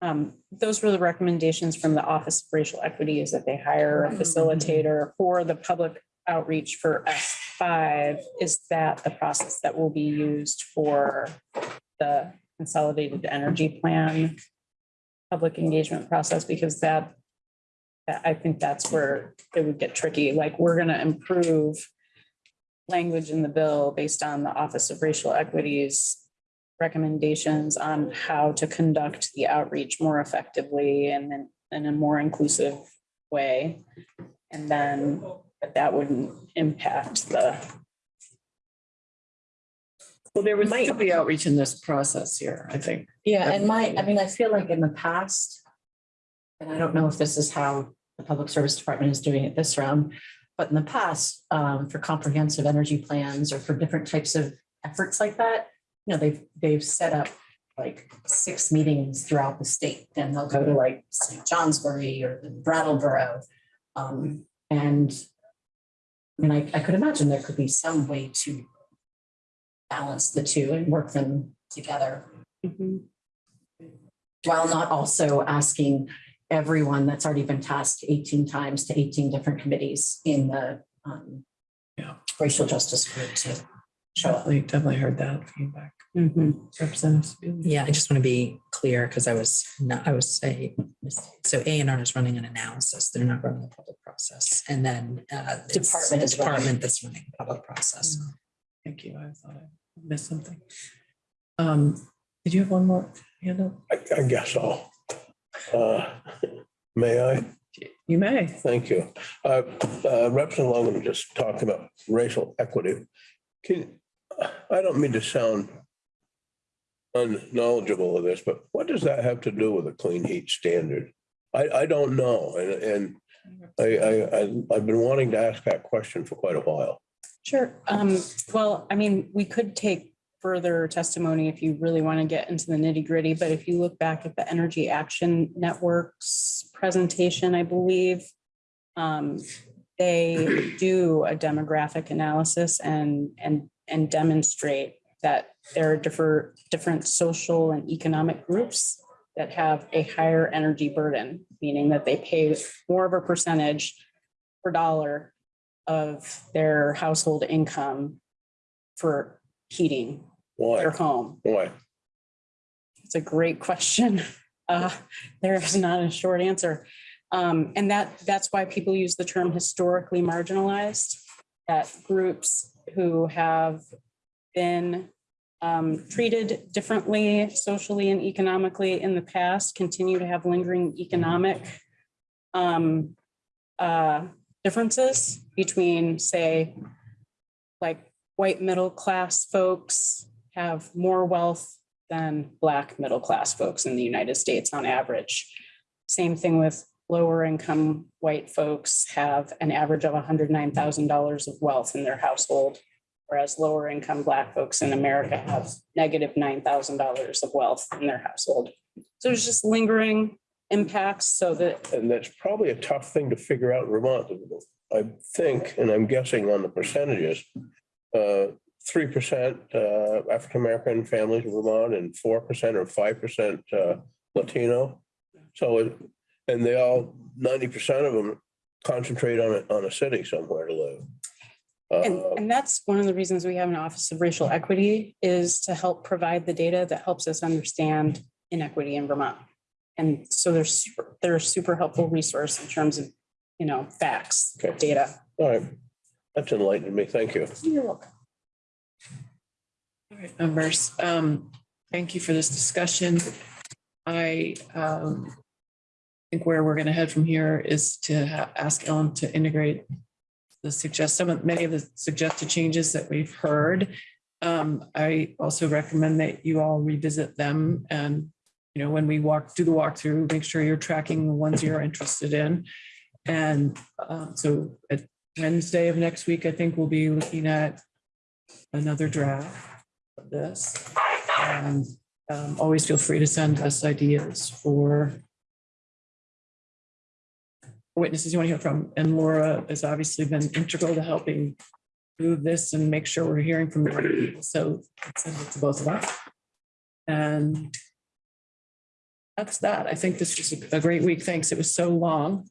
Um, those were the recommendations from the Office of Racial Equity is that they hire a facilitator for the public outreach for S five. Is that the process that will be used for the consolidated energy plan? Public engagement process, because that, that- I think that's where it would get tricky, like, we're gonna improve language in the bill based on the Office of Racial Equities recommendations on how to conduct the outreach more effectively and then in a more inclusive way. And then but that wouldn't impact the, Well, there would still be outreach in this process here, I think. Yeah, and my, I mean, I feel like in the past, and I don't know if this is how the Public Service Department is doing it this round, but in the past, um, for comprehensive energy plans or for different types of efforts like that, you know, they've, they've set up like six meetings throughout the state, and they'll go to like St. Johnsbury or Brattleboro. Um, and I mean, I, I could imagine there could be some way to balance the two and work them together while not also asking everyone that's already been tasked eighteen times to eighteen different committees in the um, Yeah. racial justice group to show up. Definitely, definitely heard that feedback. Mhm. Representative. Yeah, I just want to be clear because I was not, I was say, so A and R is running an analysis. They're not running a public process. And then uh, Department the is running. Department that's running a public process. Thank you. I thought I missed something. Um, did you have one more hand up? I, I guess so. Uh, May I? You may. Thank you. Uh, uh, Representative Logan just talked about racial equity. Can, I don't mean to sound unknowledgeable of this, but what does that have to do with a clean heat standard? I, I don't know, and, and I, I, I- I've been wanting to ask that question for quite a while. Sure. Um, well, I mean, we could take further testimony if you really want to get into the nitty gritty, but if you look back at the Energy Action Network's presentation, I believe, um, they do a demographic analysis and, and, and demonstrate that there are different, different social and economic groups that have a higher energy burden, meaning that they pay more of a percentage per dollar of their household income for heating Why? their home? Why? It's a great question. Uh, there is not a short answer. Um, and that, that's why people use the term historically marginalized. That groups who have been um, treated differently socially and economically in the past continue to have lingering economic um, uh, differences between, say, like white middle class folks have more wealth than black middle class folks in the United States on average. Same thing with lower income white folks have an average of hundred nine thousand dollars of wealth in their household. Whereas lower income black folks in America have negative negative nine thousand dollars of wealth in their household. So there's just lingering impacts so that And that's probably a tough thing to figure out in Vermont. I think, and I'm guessing on the percentages, uh, three percent uh, African-American families in Vermont and four percent or five percent uh, Latino. So, it- and they all, ninety percent of them concentrate on a, on a city somewhere to live. And, Uh, and that's one of the reasons we have an Office of Racial Equity is to help provide the data that helps us understand inequity in Vermont. And so they're super, they're a super helpful resource in terms of, you know, facts, Okay. data. All right, that's enlightened me. Thank you. You're welcome. All right, members, um, thank you for this discussion. I, um, think where we're gonna head from here is to ask Ellen to integrate the suggest, some of, many of the suggested changes that we've heard. Um, I also recommend that you all revisit them and, you know, when we walk, do the walkthrough, make sure you're tracking the ones you're interested in. And, um, so at Wednesday of next week, I think we'll be looking at another draft this. And um, always feel free to send us ideas for witnesses you want to hear from. And Laura has obviously been integral to helping do this and make sure we're hearing from the right people. So send it to both of us. And that's that. I think this was a great week. Thanks. It was so long.